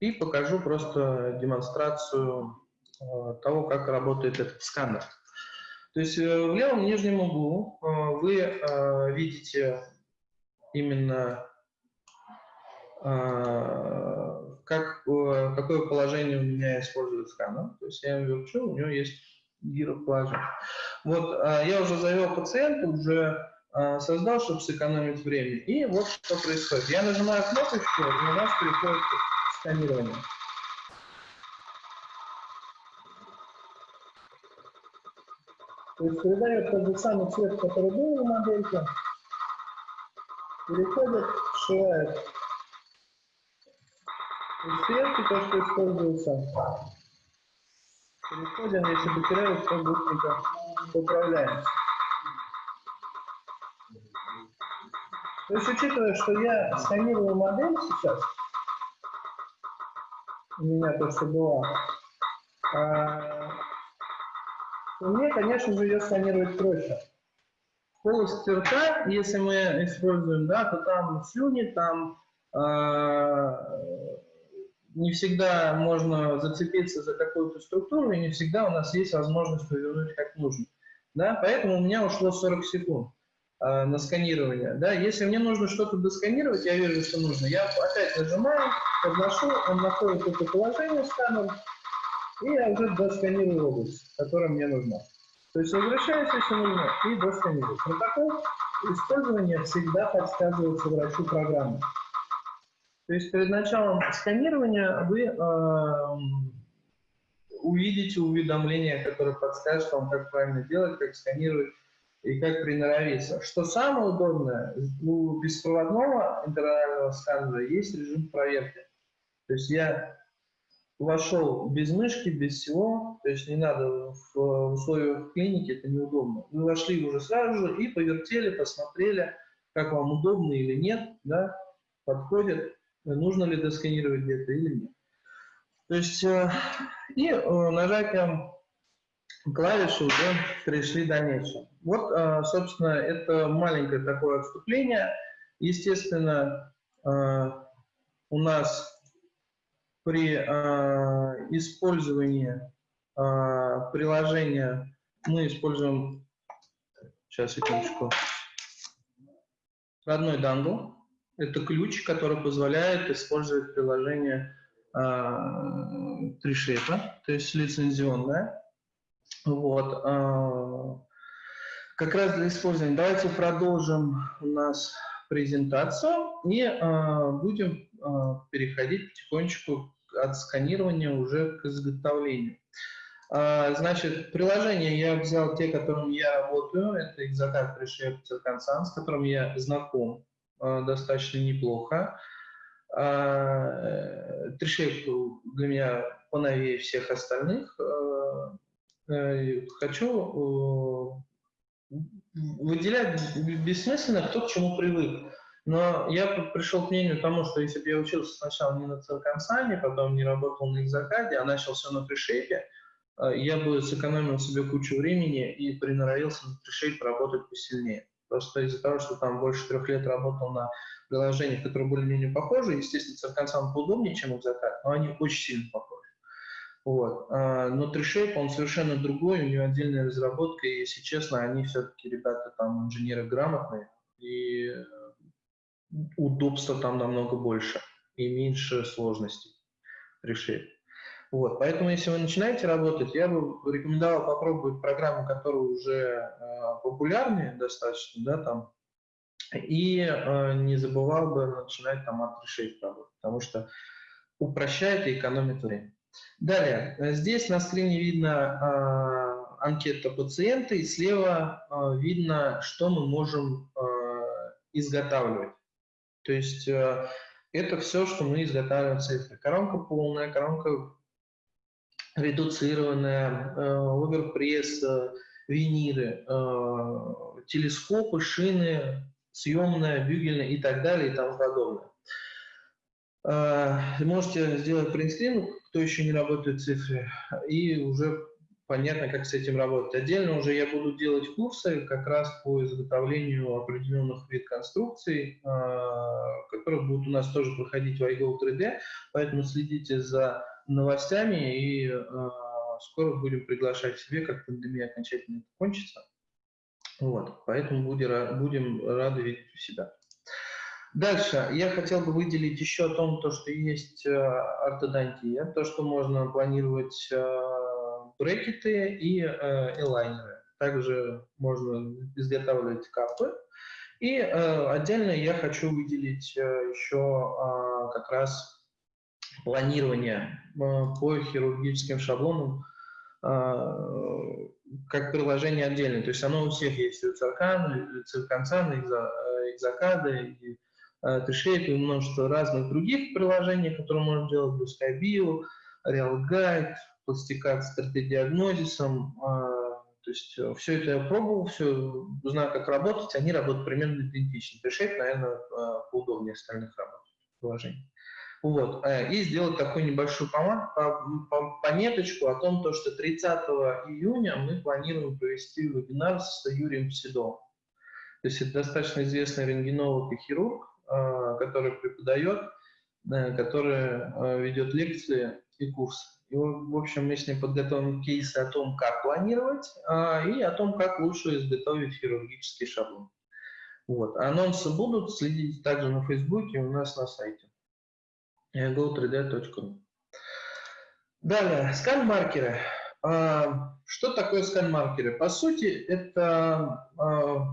и покажу просто демонстрацию э, того, как работает этот сканер. То есть э, в левом нижнем углу э, вы э, видите именно э, как, э, какое положение у меня использует сканер. То есть я его верчу, у него есть гироположение. Вот а, я уже завел пациента, уже а, создал, чтобы сэкономить время. И вот что происходит. Я нажимаю кнопочку, и у нас переходит сканирование. То есть передает тот же самый цвет, который был в модельке, переходит, сшивает цветки, то, что используется. Переходим, если потеряю, то быстренько поправляем. То есть, учитывая, что я сканирую модель сейчас, у меня то, что была, а, мне, конечно же, ее сканировать проще. Полость рта, если мы используем, да, то там слюни, там а, не всегда можно зацепиться за какую-то структуру, и не всегда у нас есть возможность повернуть как нужно. Да? Поэтому у меня ушло 40 секунд э, на сканирование. Да? Если мне нужно что-то досканировать, я вижу, что нужно, я опять нажимаю, подношу, он находит это положение сканер, и я уже досканирую область, которая мне нужна. То есть возвращаюсь, если нужно, и досканирую. Протокол использования всегда подсказывается врачу программы. То есть перед началом сканирования вы э, увидите уведомление, которое подскажет вам, как правильно делать, как сканировать и как приноровиться. Что самое удобное, у беспроводного интервального сканера есть режим проверки. То есть я вошел без мышки, без всего, то есть не надо в условиях клиники, это неудобно. Вы вошли уже сразу же и повертели, посмотрели, как вам удобно или нет, да, подходит нужно ли досканировать где-то или нет. То есть э, и э, нажатием клавиши уже пришли дальнейшее. Вот, э, собственно, это маленькое такое отступление. Естественно, у нас при использовании приложения мы используем, сейчас, секундочку, родной дангл. Это ключ, который позволяет использовать приложение TreeShape, а, то есть лицензионное. Вот. А, как раз для использования. Давайте продолжим у нас презентацию и а, будем переходить потихонечку от сканирования уже к изготовлению. Значит, приложения я взял те, которыми я работаю. Это Exocat Reshape Circumstance, с которым я знаком. А, достаточно неплохо. Трешейп для меня поновее всех остальных. А, э, хочу выделять бессмысленно, кто к чему привык. Но я пришел к мнению тому, что если бы я учился сначала не на Циркансане, потом не работал на Экзакаде, а начал все на Пришейпе, я бы сэкономил себе кучу времени и приноровился на Trishade поработать посильнее. Просто из-за того, что там больше трех лет работал на приложениях, которые более-менее похожи, естественно, Цирконсан поудобнее, чем Экзакат, но они очень сильно похожи. Вот. А, но Тришейп, он совершенно другой, у него отдельная разработка, и, если честно, они все-таки, ребята, там, инженеры грамотные, и удобства там намного больше, и меньше сложностей Тришейп. Вот, поэтому, если вы начинаете работать, я бы рекомендовал попробовать программы, которые уже э, популярные достаточно, да, там, и э, не забывал бы начинать там от решений работать, потому что упрощает и экономит время. Далее, здесь на скрине видно э, анкета пациента, и слева э, видно, что мы можем э, изготавливать. То есть э, это все, что мы изготавливаем цифры. Коронка полная, коронка редуцированная, э, оверпресс, э, виниры, телескопы, шины, съемная, бюгельная и так далее и тому подобное. Можете сделать принтскрин, кто еще не работает в цифре, и уже понятно, как с этим работать. Отдельно уже я буду делать курсы как раз по изготовлению определенных вид конструкций, которые будут у нас тоже проходить в iGo 3D, поэтому следите за новостями и э, скоро будем приглашать себе, как пандемия окончательно кончится. Вот, поэтому будем, будем рады видеть у себя. Дальше я хотел бы выделить еще о том, то, что есть э, ортодонтия, то, что можно планировать брекеты и э, элайнеры. Также можно изготавливать капы. И э, отдельно я хочу выделить э, еще э, как раз планирования э, по хирургическим шаблонам как приложение отдельное. То есть оно у всех есть, у Циркана, у Цирконцана, и Экзакада, и Трешейп, и множество разных других приложений, которые можно делать, Blue Sky Real Guide, пластикат с 3D-диагнозисом. То есть все это я пробовал, все знаю, как работать, они работают примерно идентично. Трешейп, наверное, поудобнее остальных работ приложений. Вот. Э, и сделать такую небольшую пометочку о том, что 30 июня мы планируем провести вебинар с Юрием Седовым. То есть это достаточно известный рентгенолог и хирург, э, который преподает, э, который ведет лекции и курсы. И, в общем, мы с ним подготовим кейсы о том, как планировать, и о том, как лучше изготовить хирургический шаблон. Вот. Анонсы будут, следите также на Фейсбуке у нас на сайте go3d.ru. Далее, скан-маркеры. А, что такое скан-маркеры? По сути, это а,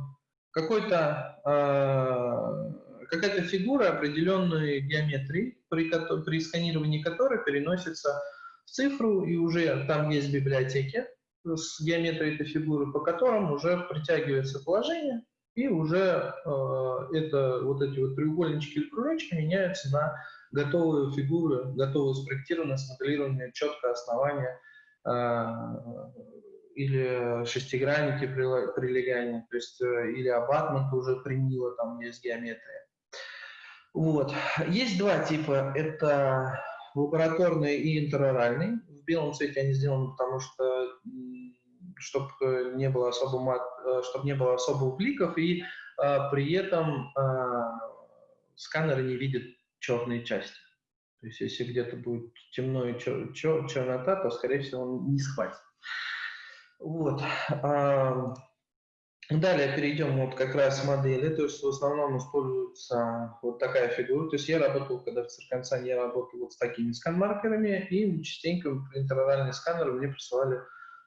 какой-то а, какая-то фигура определенной геометрии, при, при сканировании которой переносится в цифру, и уже там есть библиотеки с геометрией этой фигуры, по которым уже притягивается положение, и уже э, это, вот эти вот треугольнички или кружочки меняются на готовые фигуры, готовые спроектированные, смоделированные, четкое основание э, или шестигранники прилегания, то есть э, или абатмент уже примило, там есть геометрия. Вот. Есть два типа. Это лабораторный и интероральный. В белом цвете они сделаны, потому что чтобы не было особо мат, э, чтобы не было особых бликов, и а, при этом а, сканер не видит черные части. То есть если где-то будет темно и чер чер чернота, то, скорее всего, он не схватит. Вот. Далее перейдем вот как раз модели, то есть в основном используется вот такая фигура. То есть я работал, когда в Цирконцане я работал вот с такими скан-маркерами, и частенько интероральные сканеры мне присылали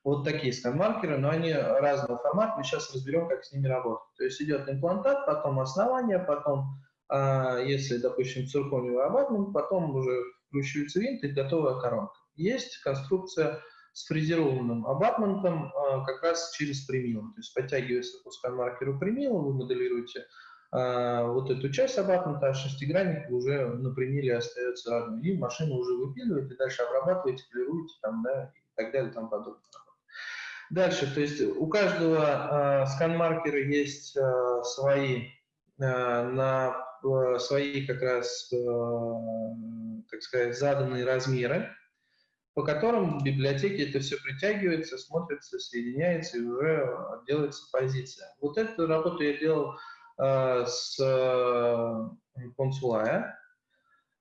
вот такие скан-маркеры, но они разного формата. Мы сейчас разберем, как с ними работать. То есть идет имплантат, потом основание, потом а если, допустим, циркониевый абатмент, потом уже вкручивается винт и готовая коронка. Есть конструкция с фрезерованным абатментом а, как раз через примил. То есть подтягивается по скан-маркеру примила, вы моделируете а, вот эту часть абатмента, а шестигранник уже на примиле остается родной. И машина уже выпиливает, и дальше обрабатываете, полируете там, да, и так далее тому подобное. Дальше, то есть у каждого э, скан-маркера есть э, свои э, на свои как раз, э, так сказать, заданные размеры. По которым в библиотеке это все притягивается, смотрится, соединяется и уже делается позиция. Вот эту работу я делал э, с э, Консулая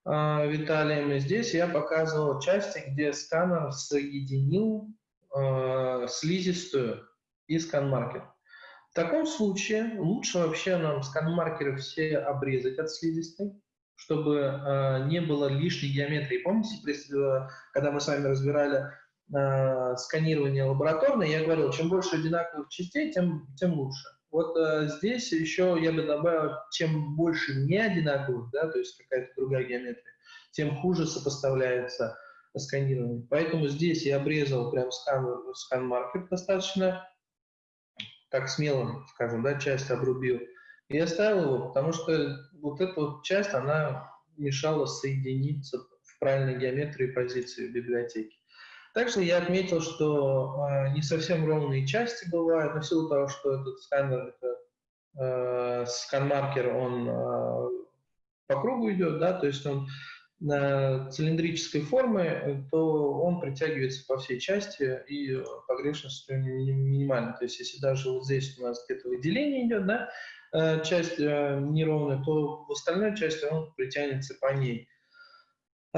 э, Виталием. И здесь я показывал части, где сканер соединил э, слизистую и скан-маркер. В таком случае лучше вообще нам скан-маркеры все обрезать от слизистой, чтобы э, не было лишней геометрии. Помните, э, когда мы с вами разбирали э, сканирование лабораторное, я говорил, чем больше одинаковых частей, тем, тем лучше. Вот э, здесь еще я бы добавил, чем больше не одинаковых, да, то есть какая-то другая геометрия, тем хуже сопоставляется сканирование. Поэтому здесь я обрезал прям скан, скан-маркер достаточно так смело, скажем, да, часть обрубил. И оставил его, потому что вот эта вот часть, она мешала соединиться в правильной геометрии позиции в библиотеке. Также я отметил, что э, не совсем ровные части бывают, но в силу того, что этот сканер, это, э, скан-маркер, он э, по кругу идет, да, то есть он цилиндрической формы, то он притягивается по всей части и погрешность минимальна. То есть если даже вот здесь у нас где-то выделение идет, да, э, часть э, неровная, то в остальной части он притянется по ней.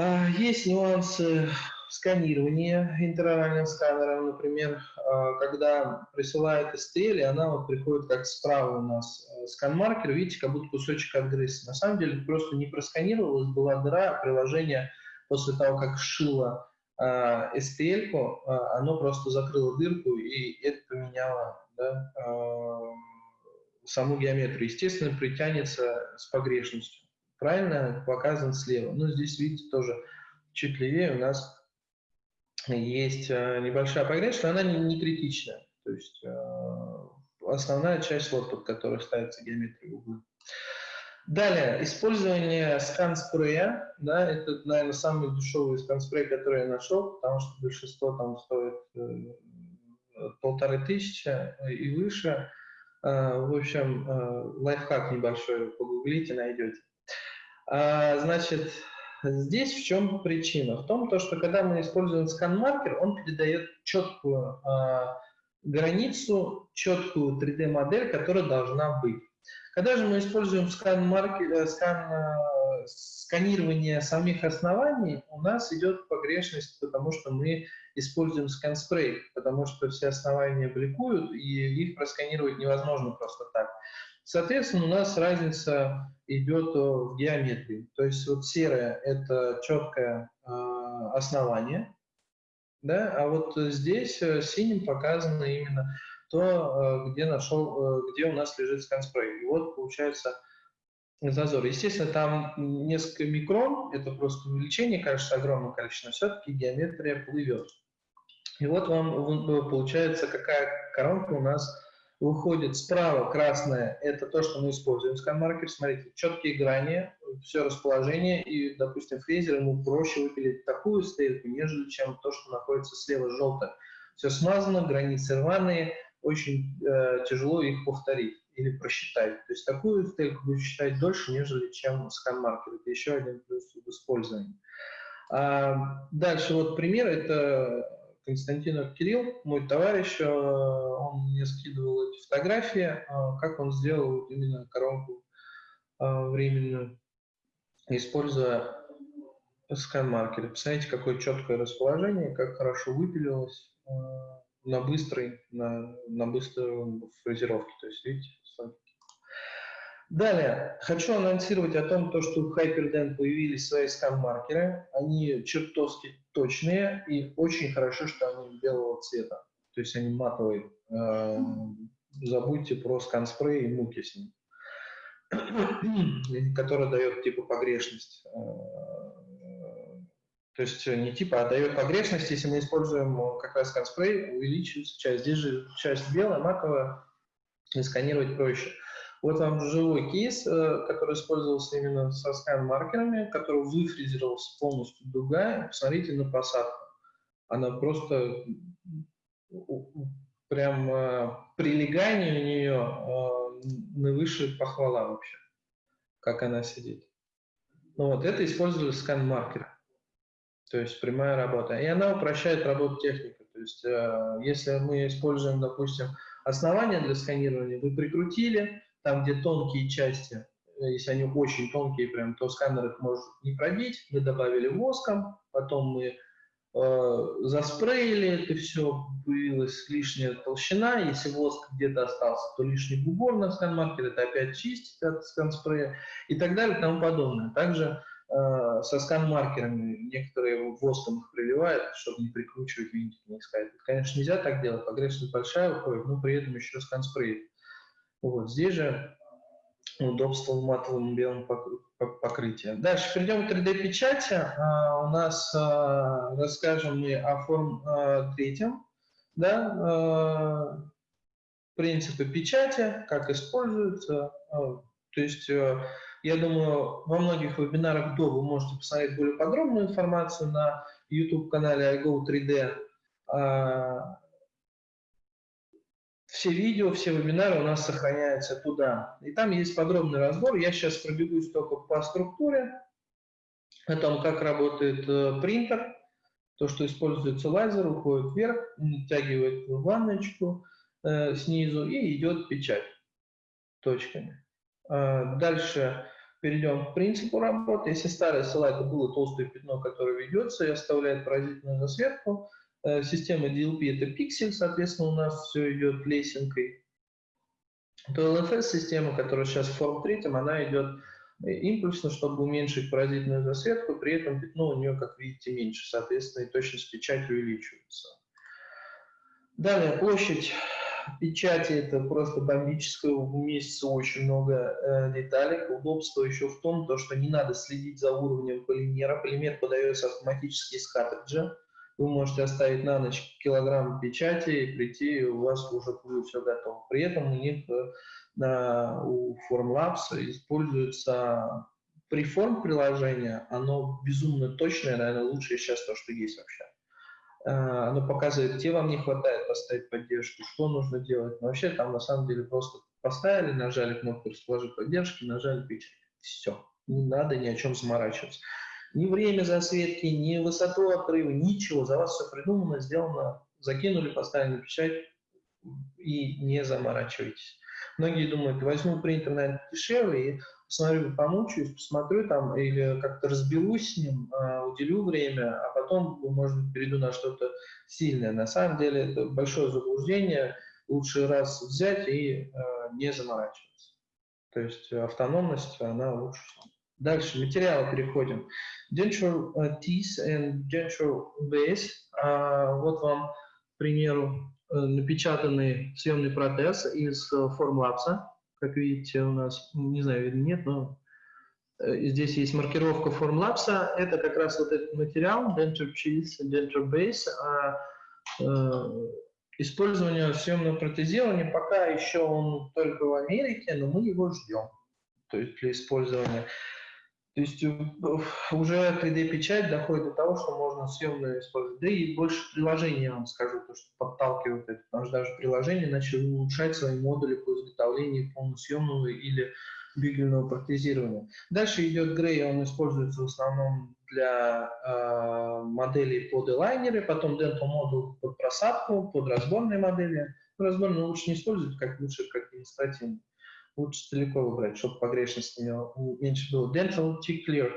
А, есть нюансы сканирования интероральным сканером, например, а, когда присылает STL, и она вот приходит как справа у нас э, скан-маркер, видите, как будто кусочек отгрыз. На самом деле просто не просканировалась, была дыра, приложение после того, как сшило а, STL, оно просто закрыло дырку, и это поменяло да, саму геометрию. Естественно, притянется с погрешностью. Правильно показан слева. Ну, здесь, видите, тоже чуть левее у нас есть э, небольшая погрешность, но она не, не критичная. То есть э, основная часть, вот под которой ставится геометрия угла. Далее, использование скан-спрея, да, это, наверное, самый дешевый скан-спрей, который я нашел, потому что большинство там стоит э, полторы тысячи и выше. Э, в общем, э, лайфхак небольшой, погуглите, найдете. А, значит, Здесь в чем причина? В том, то, что когда мы используем скан-маркер, он передает четкую э, границу, четкую 3D-модель, которая должна быть. Когда же мы используем скан-маркер, э, скан, э, сканирование самих оснований, у нас идет погрешность, потому что мы используем скан-спрей, потому что все основания бликуют, и их просканировать невозможно просто так. Соответственно, у нас разница идет в геометрии. То есть вот серое – это четкое э, основание, да, а вот здесь э, синим показано именно то, э, где, нашел, где у нас лежит сканспрей. И вот получается зазор. Естественно, там несколько микрон, это просто увеличение, кажется, огромное количество, но все-таки геометрия плывет. И вот вам получается, какая коронка у нас выходит справа красное, это то, что мы используем скан-маркер. Смотрите, четкие грани, все расположение, и, допустим, фрезер ему проще выпилить такую стельку, нежели чем то, что находится слева желтое. Все смазано, границы рваные, очень э, тяжело их повторить или просчитать. То есть такую стельку будет считать дольше, нежели чем скан-маркер. Это еще один плюс в использовании. А, дальше вот пример, это Константинов Кирилл, мой товарищ, э, он мне скидывал эти фотографии, э, как он сделал именно коронку э, временную, используя скан-маркеры. Посмотрите, какое четкое расположение, как хорошо выпилилось на быстрой, на, на быстрой фрезеровке. То есть, видите, Далее, хочу анонсировать о том, то, что в Hyperden появились свои скан-маркеры. Они чертовски точные и очень хорошо, что они белого цвета. То есть они матовые. Эм, забудьте про скан-спрей и муки с ним. [CLEARS THROAT] который дает типа погрешность. Э, то есть не типа, а дает погрешность, если мы используем как раз скан-спрей, увеличивается часть. Здесь же часть белая, матовая, и сканировать проще. Вот вам живой кейс, э, который использовался именно со скан-маркерами, который выфрезеровался полностью дуга. Посмотрите на посадку. Она просто прям э, прилегание у нее э, на выше похвала вообще, как она сидит. Ну вот, это использовали скан-маркеры. то есть прямая работа. И она упрощает работу техники. То есть если мы используем, допустим, основание для сканирования, вы прикрутили, там, где тонкие части, если они очень тонкие, прям, то сканер их может не пробить, мы добавили воском, потом мы э, заспреили это все, появилась лишняя толщина, если воск где-то остался, то лишний бугор на скан-маркер, это опять чистить от скан-спрея и так далее и тому подобное. Также э, со скан-маркерами некоторые воском их приливают, чтобы не прикручивать винтик, не искать. Конечно, нельзя так делать, погрешность большая уходит, но при этом еще скан-спрей. Вот здесь же удобство в матовом белом покрытии. Дальше перейдем к 3D-печати. А, у нас а, расскажем мы о форм а, третьем. Да, принципы печати, как используются. То есть, я думаю, во многих вебинарах до вы можете посмотреть более подробную информацию на YouTube-канале iGo3D все видео, все вебинары у нас сохраняются туда. И там есть подробный разбор. Я сейчас пробегусь только по структуре, о том, как работает э, принтер, то, что используется лазер, уходит вверх, натягивает ванночку э, снизу и идет печать точками. Э, дальше перейдем к принципу работы. Если старый слайд было толстое пятно, которое ведется и оставляет поразительную засветку, система DLP это пиксель, соответственно, у нас все идет лесенкой. То LFS-система, которая сейчас в форм третьем, она идет э, импульсно, чтобы уменьшить паразитную засветку, при этом пятно у нее, как видите, меньше, соответственно, и точность печати увеличивается. Далее, площадь печати это просто бомбическая, уместится очень много э, деталей. Удобство еще в том, то, что не надо следить за уровнем полимера. Полимер подается автоматически из картриджа вы можете оставить на ночь килограмм печати и прийти, и у вас уже будет все готово. При этом у них э, на, у Formlabs используется приформ приложение, оно безумно точное, наверное, лучшее сейчас то, что есть вообще. Э, оно показывает, где вам не хватает поставить поддержку, что нужно делать. Но вообще там на самом деле просто поставили, нажали кнопку «Расположить поддержки», нажали печать. Все. Не надо ни о чем заморачиваться. Ни время засветки, ни высоту отрыва, ничего. За вас все придумано, сделано, закинули, поставили печать и не заморачивайтесь. Многие думают, возьму принтер, наверное, дешевле, и посмотрю, помучаюсь, посмотрю там, или как-то разберусь с ним, а, уделю время, а потом, может перейду на что-то сильное. На самом деле это большое заблуждение. Лучше раз взять и э, не заморачиваться. То есть автономность, она лучше. Дальше, материалы переходим. Denture uh, teeth and denture base. Uh, вот вам, к примеру, uh, напечатанный съемный протез из uh, Formlabs. Как видите, у нас, не знаю, видно, нет, но здесь есть маркировка Formlabs. Это как раз вот этот материал, denture cheese, denture base. Uh, использование съемного протезирования пока еще он только в Америке, но мы его ждем. То есть для использования. То есть э, уже 3D-печать доходит до того, что можно съемно использовать. Да и больше приложений, я вам скажу, то, что подталкивает это. Потому что даже приложения начали улучшать свои модули по изготовлению полносъемного или бигельного протезирования. Дальше идет грей, он используется в основном для э, моделей под элайнеры, потом dental модуль под просадку, под разборные модели. Разборные лучше не использовать, как лучше как демонстративно лучше далеко выбрать, чтобы погрешность меньше было. Dental T-Clear.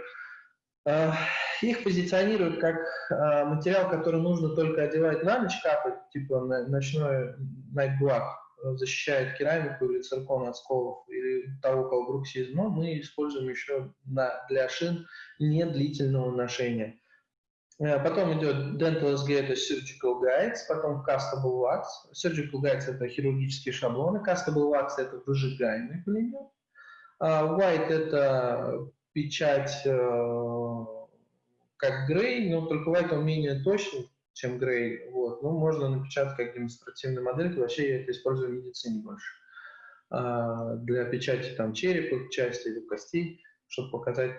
А, их позиционируют как а, материал, который нужно только одевать на ночь, капать, типа ночной night black, защищает керамику или циркон от сколов или того, кого бруксизм, но мы используем еще для шин недлительного ношения. Э, потом идет Dental SG, это Surgical Guides, потом Castable Wax. Surgical Guides – это хирургические шаблоны, Castable Wax – это выжигаемый пулемет. А White – это печать э, как Грей, но только White он менее точный, чем Грей. Вот. Ну, можно напечатать как демонстративную модель, вообще я это использую в медицине больше. А, для печати там черепа, части или костей, чтобы показать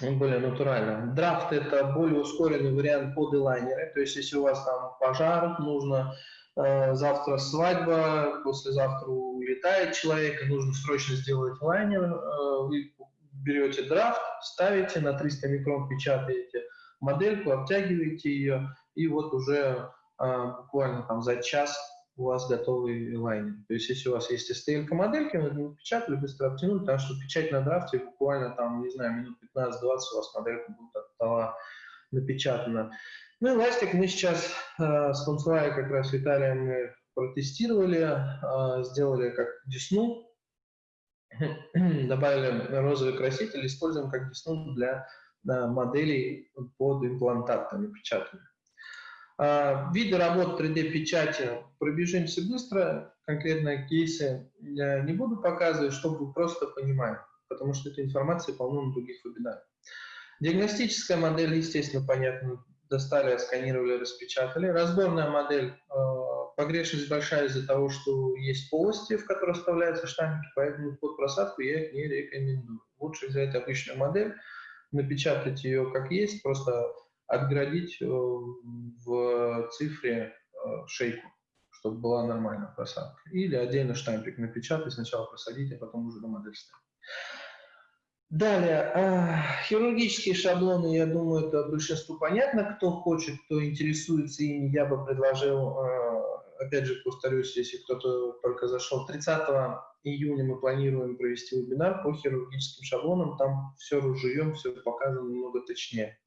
более натурально. Драфт – это более ускоренный вариант под элайнеры, то есть если у вас там пожар, нужно э, завтра свадьба, послезавтра улетает человек, и нужно срочно сделать лайнер, э, вы берете драфт, ставите, на 300 микрон печатаете модельку, обтягиваете ее, и вот уже а, буквально там за час у вас готовый лайнер. То есть, если у вас есть STL модельки, вы напечатали, быстро обтянули, потому что печать на драфте буквально там, не знаю, минут 15-20 у вас моделька будет от стола напечатана. Ну и ластик мы сейчас э, с Консуай как раз Виталием мы протестировали, э, сделали как десну, [CLEARS THROAT] добавили розовый краситель, используем как десну для э, моделей под имплантатами печатными. А, виды работ 3D-печати пробежимся быстро, конкретные кейсы я не буду показывать, чтобы вы просто понимали, потому что эта информация полно на других вебинарах. Диагностическая модель, естественно, понятно, достали, сканировали, распечатали. Разборная модель, а, погрешность большая из-за того, что есть полости, в которые вставляются штампики, поэтому под просадку я их не рекомендую. Лучше взять обычную модель, напечатать ее как есть, просто отградить э, в цифре э, шейку, чтобы была нормальная просадка. Или отдельно штампик напечатать, сначала просадить, а потом уже на модель ставить. Далее, э, хирургические шаблоны, я думаю, это большинству понятно. Кто хочет, кто интересуется ими, я бы предложил, опять же, повторюсь, если кто-то только зашел, 30 июня мы планируем провести вебинар по хирургическим шаблонам. Там все разжуем, все показано немного точнее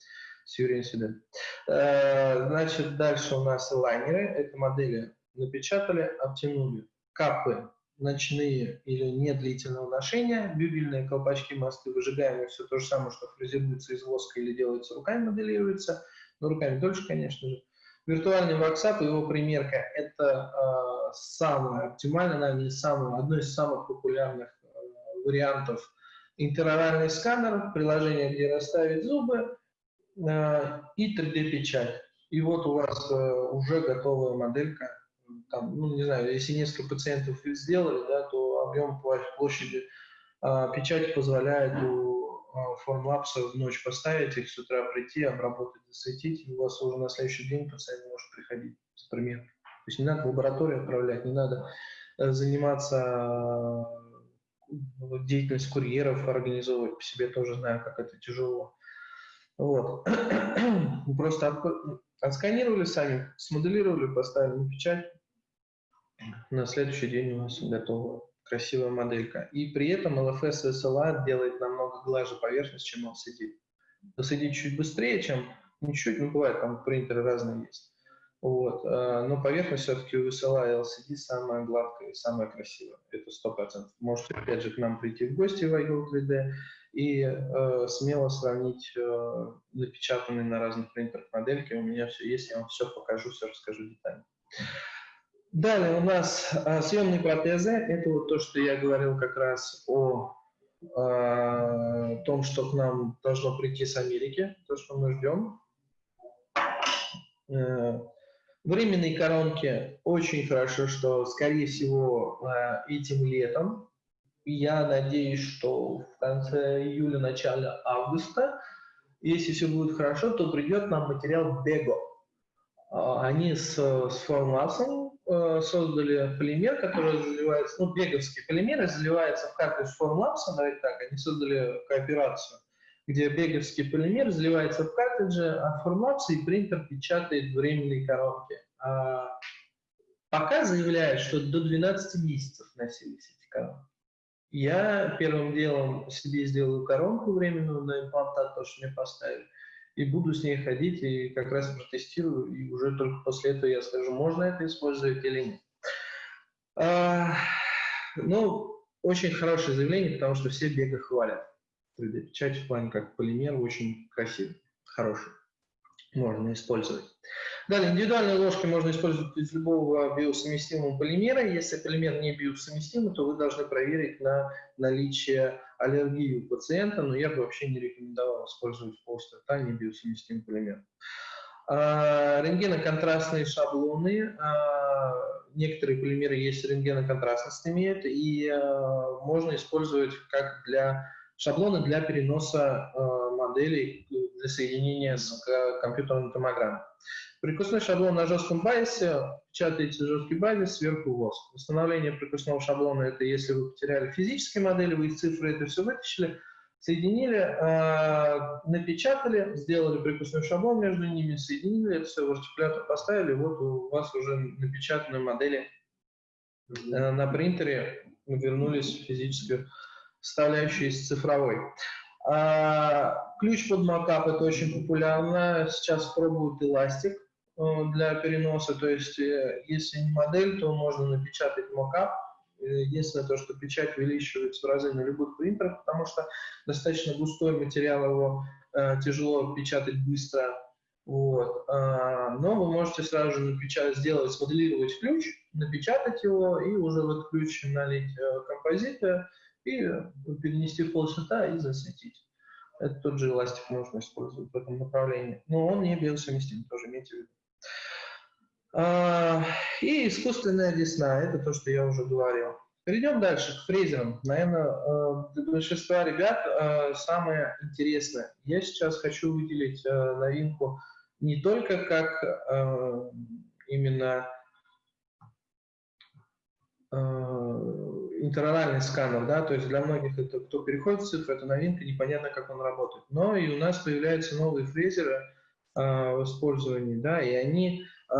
с Юрием. Э, значит, дальше у нас лайнеры. Это модели напечатали, обтянули. Капы ночные или недлительного ношения, бюбельные колпачки, мосты, выжигаемые, все то же самое, что фрезеруется из воска или делается руками, моделируется, но руками дольше, конечно же. Виртуальный ваксап и его примерка – это э, самое оптимальное, наверное, самое, одно из самых популярных э, вариантов. Интероральный сканер, приложение, где расставить зубы, и 3D-печать. И вот у вас э, уже готовая моделька. Там, ну, не знаю, если несколько пациентов сделали, да, то объем площади а, печати позволяет у формлапса в ночь поставить их, с утра прийти, обработать, засветить, и у вас уже на следующий день пациент может приходить с примером. То есть не надо в лабораторию отправлять, не надо э, заниматься деятельность курьеров организовывать, по себе тоже знаю, как это тяжело. Вот. [CLEARS THROAT] Просто отсканировали сами, смоделировали, поставили на печать. На следующий день у нас готова красивая моделька. И при этом LFS SLA делает намного глаже поверхность, чем LCD. LCD чуть быстрее, чем не чуть, ну бывает, там принтеры разные есть. Вот. А, но поверхность все-таки у SLA и LCD самая гладкая и самая красивая. Это сто процентов. Можете опять же к нам прийти в гости в iGo 3D и э, смело сравнить э, напечатанные на разных принтерах модельки. У меня все есть, я вам все покажу, все расскажу детально. Далее у нас э, съемные протезы. Это вот то, что я говорил как раз о э, том, что к нам должно прийти с Америки, то, что мы ждем. Э, временные коронки очень хорошо, что, скорее всего, э, этим летом я надеюсь, что в конце июля, начале августа, если все будет хорошо, то придет нам материал Bego. А, они с, с Formlabs э, создали полимер, который заливается, ну, беговский полимер, заливается в картридж Formlabs, давайте так, они создали кооперацию, где беговский полимер заливается в картридже от Formlabs, и принтер печатает временные коронки. А пока заявляют, что до 12 месяцев носились эти коронки. Я первым делом себе сделаю коронку временную на имплантат, то, что мне поставили, и буду с ней ходить, и как раз протестирую, и уже только после этого я скажу, можно это использовать или нет. А, ну, очень хорошее заявление, потому что все бега хвалят. 3D-печать в плане как полимер очень красивый, хороший, можно использовать. Далее, индивидуальные ложки можно использовать из любого биосовместимого полимера. Если полимер не биосовместимый, то вы должны проверить на наличие аллергии у пациента, но я бы вообще не рекомендовал использовать полстата не биосовместимый полимер. А, рентгеноконтрастные шаблоны. А, некоторые полимеры есть рентгеноконтрастность имеют, и а, можно использовать как для шаблоны для переноса а, моделей для соединения с компьютерной томограммой. Прикусной шаблон на жестком базе, печатаете жесткий базис, сверху воск. Восстановление прикусного шаблона – это если вы потеряли физические модели, вы из цифры это все вытащили, Соединили, э, напечатали, сделали прикусной шаблон между ними, соединили это все, в артикулятор поставили, вот у вас уже напечатанные модели э, на принтере вернулись в физическую составляющую из цифровой. А, ключ под макап это очень популярно. Сейчас пробуют эластик э, для переноса. То есть, э, если не модель, то можно напечатать макап. Единственное то, что печать увеличивается в разы на любых принтерах, потому что достаточно густой материал, его э, тяжело печатать быстро. Вот. А, но вы можете сразу же напечатать, сделать, смоделировать ключ, напечатать его и уже в этот ключ налить э, композиты и перенести в полцвета и засветить. Это тот же эластик можно использовать в этом направлении. Но он не биосовместим, тоже имейте в виду. А, и искусственная десна, это то, что я уже говорил. Перейдем дальше к фрезерам. Наверное, э, для большинства ребят э, самое интересное. Я сейчас хочу выделить э, новинку не только как именно интероральный сканер, да, то есть для многих это, кто переходит в цифру, это новинка, непонятно, как он работает. Но и у нас появляются новые фрезеры э, в использовании, да, и они э,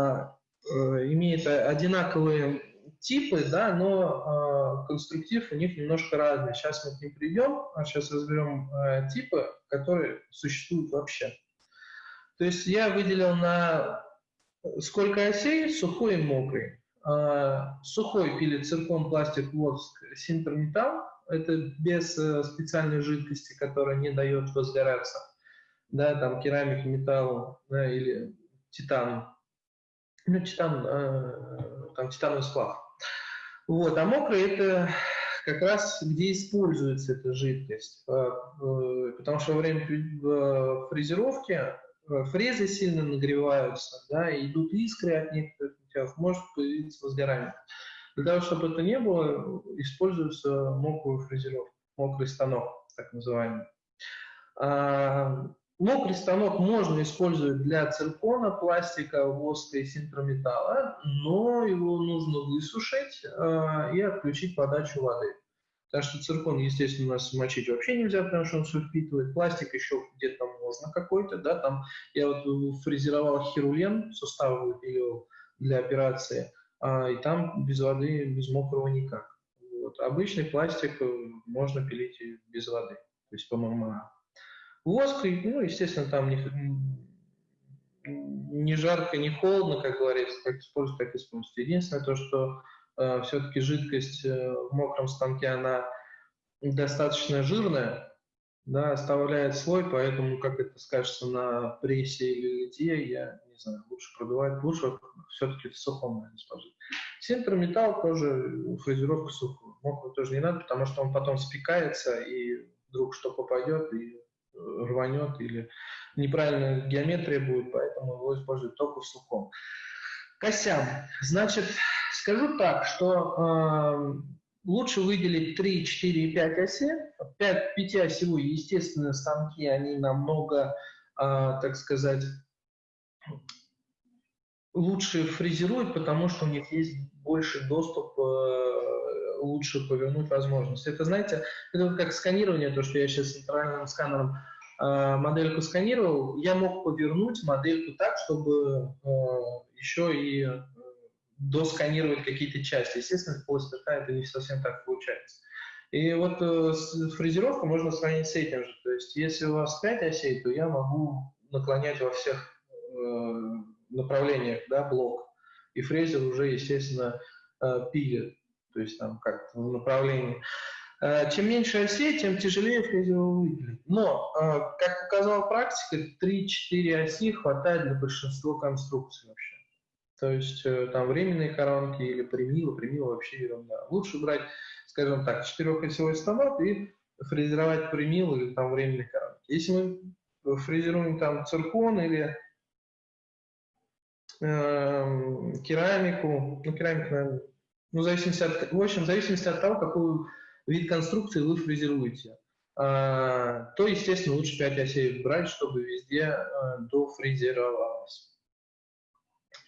имеют одинаковые типы, да, но э, конструктив у них немножко разный. Сейчас мы к ним придем, а сейчас разберем э, типы, которые существуют вообще. То есть я выделил на сколько осей, сухой и мокрый. А, сухой пилит циркон, пластик, воск, синтерметалл. Это без э, специальной жидкости, которая не дает возгораться. Да, там керамик, металл да, или титан. Ну, титан, э, там титановый сплав. Вот, а мокрый это как раз где используется эта жидкость. Э, потому что во время фрезеровки фрезы сильно нагреваются, да, и идут искры от них, материалов может появиться возгорание. Для того, чтобы это не было, используется мокрую фрезеровку, мокрый станок, так называемый. А, мокрый станок можно использовать для циркона, пластика, воска и синтрометалла, но его нужно высушить а, и отключить подачу воды. Потому что циркон, естественно, у нас мочить вообще нельзя, потому что он все впитывает. Пластик еще где-то можно какой-то, да, там я вот фрезеровал хирулен, суставы выпиливал, для операции, а, и там без воды, без мокрого никак. Вот. Обычный пластик э, можно пилить без воды, то есть по ММА. Воск, ну, естественно, там не, не жарко, не холодно, как говорится, как использовать, так использовать. Единственное то, что все-таки жидкость э, в мокром станке, она достаточно жирная, да, оставляет слой, поэтому, как это скажется на прессе или литье, я не знаю, лучше продувать, лучше все-таки в сухом, сложить. Синтерметалл тоже фрезеровка сухую. Мокрую тоже не надо, потому что он потом спекается, и вдруг что попадет, и э, рванет, или неправильная геометрия будет, поэтому его используют только в сухом. Косям. Значит, скажу так, что э, лучше выделить 3, 4 и 5 оси. 5, 5 осевые, естественно, станки, они намного, э, так сказать, лучше фрезеруют, потому что у них есть больше доступ, э, лучше повернуть возможность. Это, знаете, это как сканирование, то, что я сейчас центральным сканером модельку сканировал, я мог повернуть модельку так, чтобы э, еще и досканировать какие-то части. Естественно, после ТК это не совсем так получается. И вот э, фрезеровку можно сравнить с этим же. То есть, если у вас 5 осей, то я могу наклонять во всех э, направлениях да, блок. И фрезер уже, естественно, э, пилит. То есть, там как в направлении. Э, чем меньше осей, тем тяжелее фрезеру выделить. Но, э, как показала практика, 3-4 оси хватает для большинства конструкций вообще. То есть э, там временные коронки или примилы, примилы вообще ерунда. Лучше брать, скажем так, четырехосевой станок и фрезеровать примил или там временные коронки. Если мы фрезеруем там циркон или э, керамику, ну керамику, наверное, ну, в зависимости от, в общем, в зависимости от того, какой вид конструкции вы фрезеруете, э, то, естественно, лучше 5 осей брать, чтобы везде э, дофрезеровалось.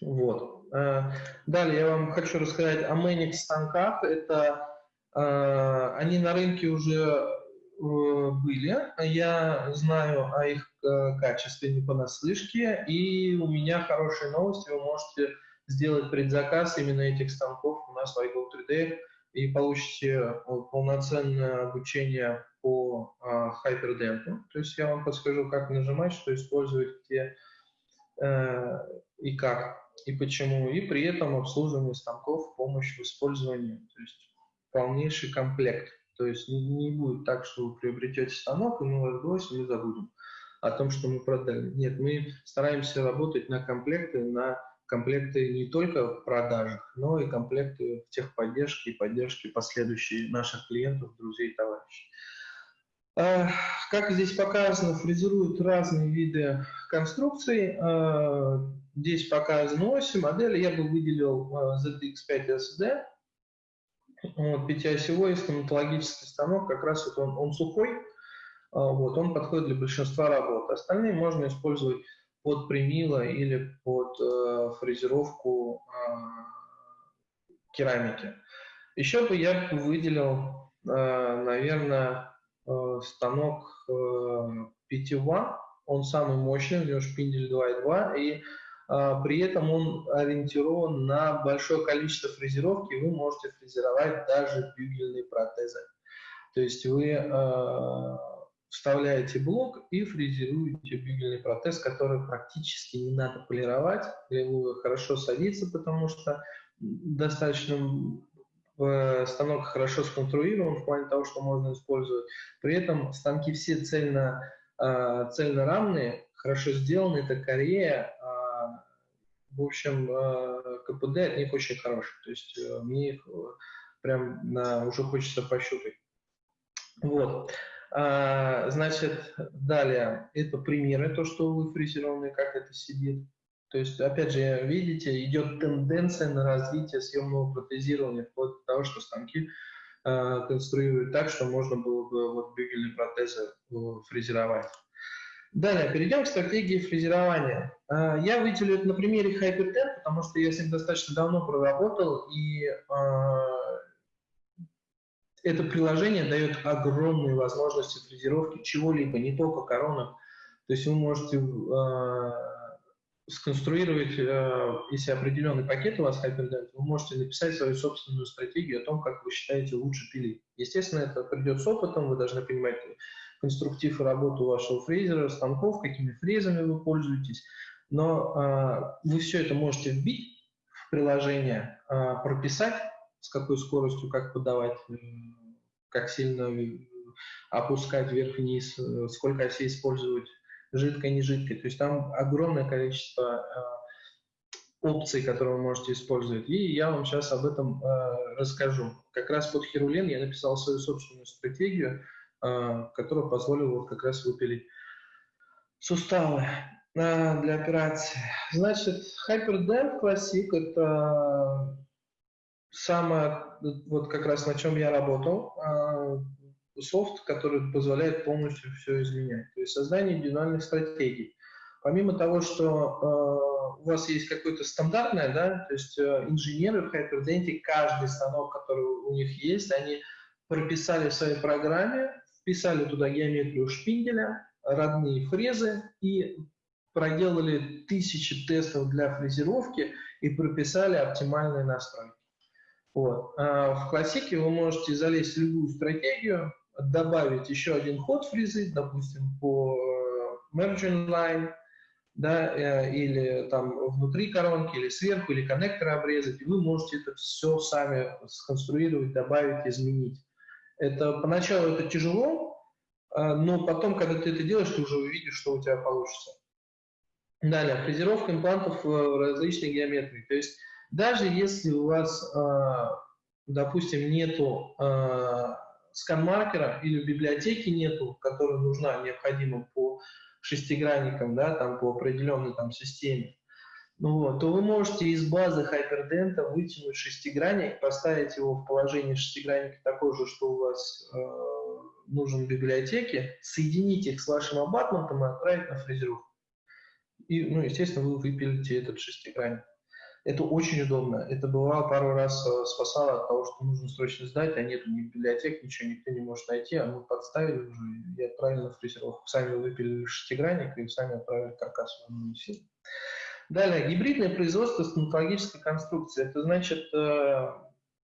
Вот. Э, далее я вам хочу рассказать о Manix станках. Это э, они на рынке уже были, я знаю о их качестве не понаслышке, и у меня хорошие новости, вы можете сделать предзаказ именно этих станков у нас в iGo 3D и получите э, полноценное обучение по Hyperdent. То есть я вам подскажу, как нажимать, что использовать, где и как, и почему, и при этом обслуживание станков, помощь в использовании, то есть полнейший комплект. То есть не, не будет так, что вы приобретете станок, и мы вас бросим и забудем о том, что мы продали. Нет, мы стараемся работать на комплекты, на комплекты не только в продажах, но и комплекты в техподдержке и поддержке последующей наших клиентов, друзей товарищей. А, как здесь показано, фрезеруют разные виды конструкций. А, здесь показаны оси, модели. Я бы выделил а, ZX5 SD, вот, пятиосевой стоматологический станок, как раз вот он, он сухой, вот, он подходит для большинства работ. Остальные можно использовать под примило или под э, фрезеровку э, керамики. Еще бы я выделил, э, наверное, э, станок э, питьева. Он самый мощный, у него шпиндель 2.2, и а, при этом он ориентирован на большое количество фрезеровки, вы можете фрезеровать даже бюгельные протезы. То есть вы э, вставляете блок и фрезеруете бюгельный протез, который практически не надо полировать, хорошо садится, потому что достаточно станок хорошо сконструирован в плане того, что можно использовать. При этом станки все цельно, э, цельно равные, хорошо сделаны, это Корея, в общем, э, КПД от них очень хороший. То есть э, мне их э, прям на, уже хочется пощупать. Вот. А, значит, далее, это примеры, то, что вы фрезерованные, как это сидит. То есть, опять же, видите, идет тенденция на развитие съемного протезирования, вплоть до того, что станки э, конструируют так, что можно было бы вот бюгельные протезы фрезеровать. Далее, перейдем к стратегии фрезерования. А, я выделю это на примере Hyperten, потому что я с ним достаточно давно проработал, и а, это приложение дает огромные возможности фрезеровки чего-либо, не только коронок. То есть вы можете а, сконструировать, если определенный пакет у вас Hyperdent, вы можете написать свою собственную стратегию о том, как вы считаете лучше пилить. Естественно, это придет с опытом, вы должны понимать, конструктив и работу вашего фрезера, станков, какими фрезами вы пользуетесь. Но э, вы все это можете вбить в приложение, э, прописать, с какой скоростью, как подавать, э, как сильно опускать вверх-вниз, э, сколько осей использовать, жидкое, не жидкое. То есть там огромное количество э, опций, которые вы можете использовать. И я вам сейчас об этом э, расскажу. Как раз под Херулен я написал свою собственную стратегию, а, который позволил вот как раз выпилить суставы а, для операции. Значит, HyperDev Classic – это самое, вот как раз на чем я работал, а, софт, который позволяет полностью все изменять. То есть создание индивидуальных стратегий. Помимо того, что у вас есть какое-то стандартное, да, то есть инженеры в HyperDent, каждый станок, который у них есть, они прописали в своей программе вписали туда геометрию шпинделя, родные фрезы и проделали тысячи тестов для фрезеровки и прописали оптимальные настройки. Вот. А в классике вы можете залезть в любую стратегию, добавить еще один ход фрезы, допустим, по э, merging line, да, э, или там внутри коронки, или сверху, или коннекторы обрезать, и вы можете это все сами сконструировать, добавить, изменить. Это поначалу это тяжело, а, но потом, когда ты это делаешь, ты уже увидишь, что у тебя получится. Далее, фрезеровка имплантов в различной геометрии. То есть даже если у вас, а, допустим, нету а, скан-маркера или в библиотеке нету, которая нужна, необходима по шестигранникам, да, там по определенной там системе, ну вот, то вы можете из базы хайпердента вытянуть шестигранник, поставить его в положение шестигранника такое же, что у вас э, нужен в библиотеке, соединить их с вашим абатментом и отправить на фрезеровку. И, ну, естественно, вы выпилите этот шестигранник. Это очень удобно. Это бывало пару раз э, спасало от того, что нужно срочно сдать, а нет ни библиотек, ничего никто не может найти, а мы подставили уже и отправили на фрезеровку. Сами выпилили шестигранник и сами отправили каркас в силу. Далее, гибридное производство стоматологической конструкции. Это значит э,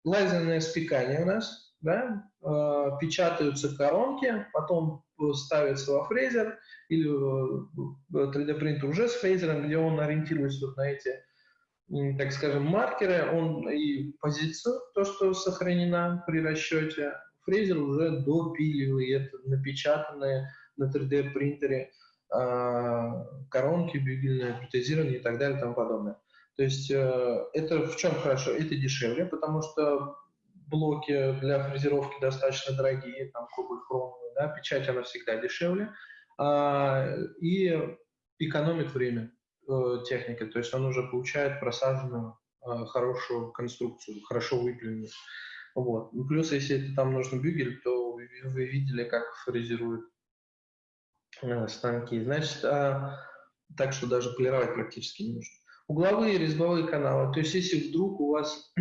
лазерное спекание у нас, да, э, печатаются коронки, потом ставится во фрезер или э, 3D принтер уже с фрезером, где он ориентируется вот на эти так скажем, маркеры, он и позицию, то, что сохранена при расчете, фрезер уже допиливает напечатанные на 3D принтере э, коронки, бюгельные, протезированные и так далее и тому подобное. То есть э, это в чем хорошо? Это дешевле, потому что блоки для фрезеровки достаточно дорогие, там кубы да, печать она всегда дешевле, э, и экономит время. Э, техники, то есть он уже получает просаженную э, хорошую конструкцию, хорошо выпиленную. Вот. Ну, плюс, если это там нужно бюгель, то вы, вы видели, как фрезеруют э, станки. Значит, а, так что даже полировать практически не нужно. Угловые резьбовые каналы. То есть, если вдруг у вас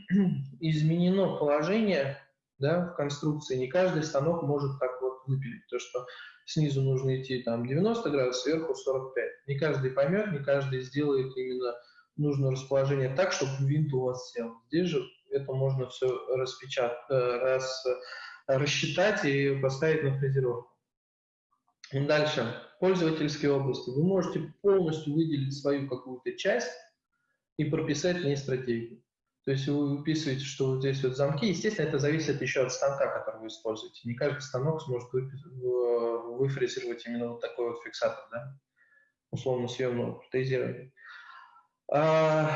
[CLEARS THROAT] изменено положение да, в конструкции, не каждый станок может так вот выпилить. То, что снизу нужно идти там 90 градусов, сверху 45. Не каждый поймет, не каждый сделает именно нужное расположение так, чтобы винт у вас сел. Здесь же это можно все распечатать, э, раз, рассчитать и поставить на фрезеровку. Дальше. Пользовательские области. Вы можете полностью выделить свою какую-то часть и прописать в ней стратегию. То есть вы выписываете, что вот здесь вот замки. Естественно, это зависит еще от станка, который вы используете. Не каждый станок сможет выфрезеровать именно вот такой вот фиксатор, да? условно съемного протезирования. А,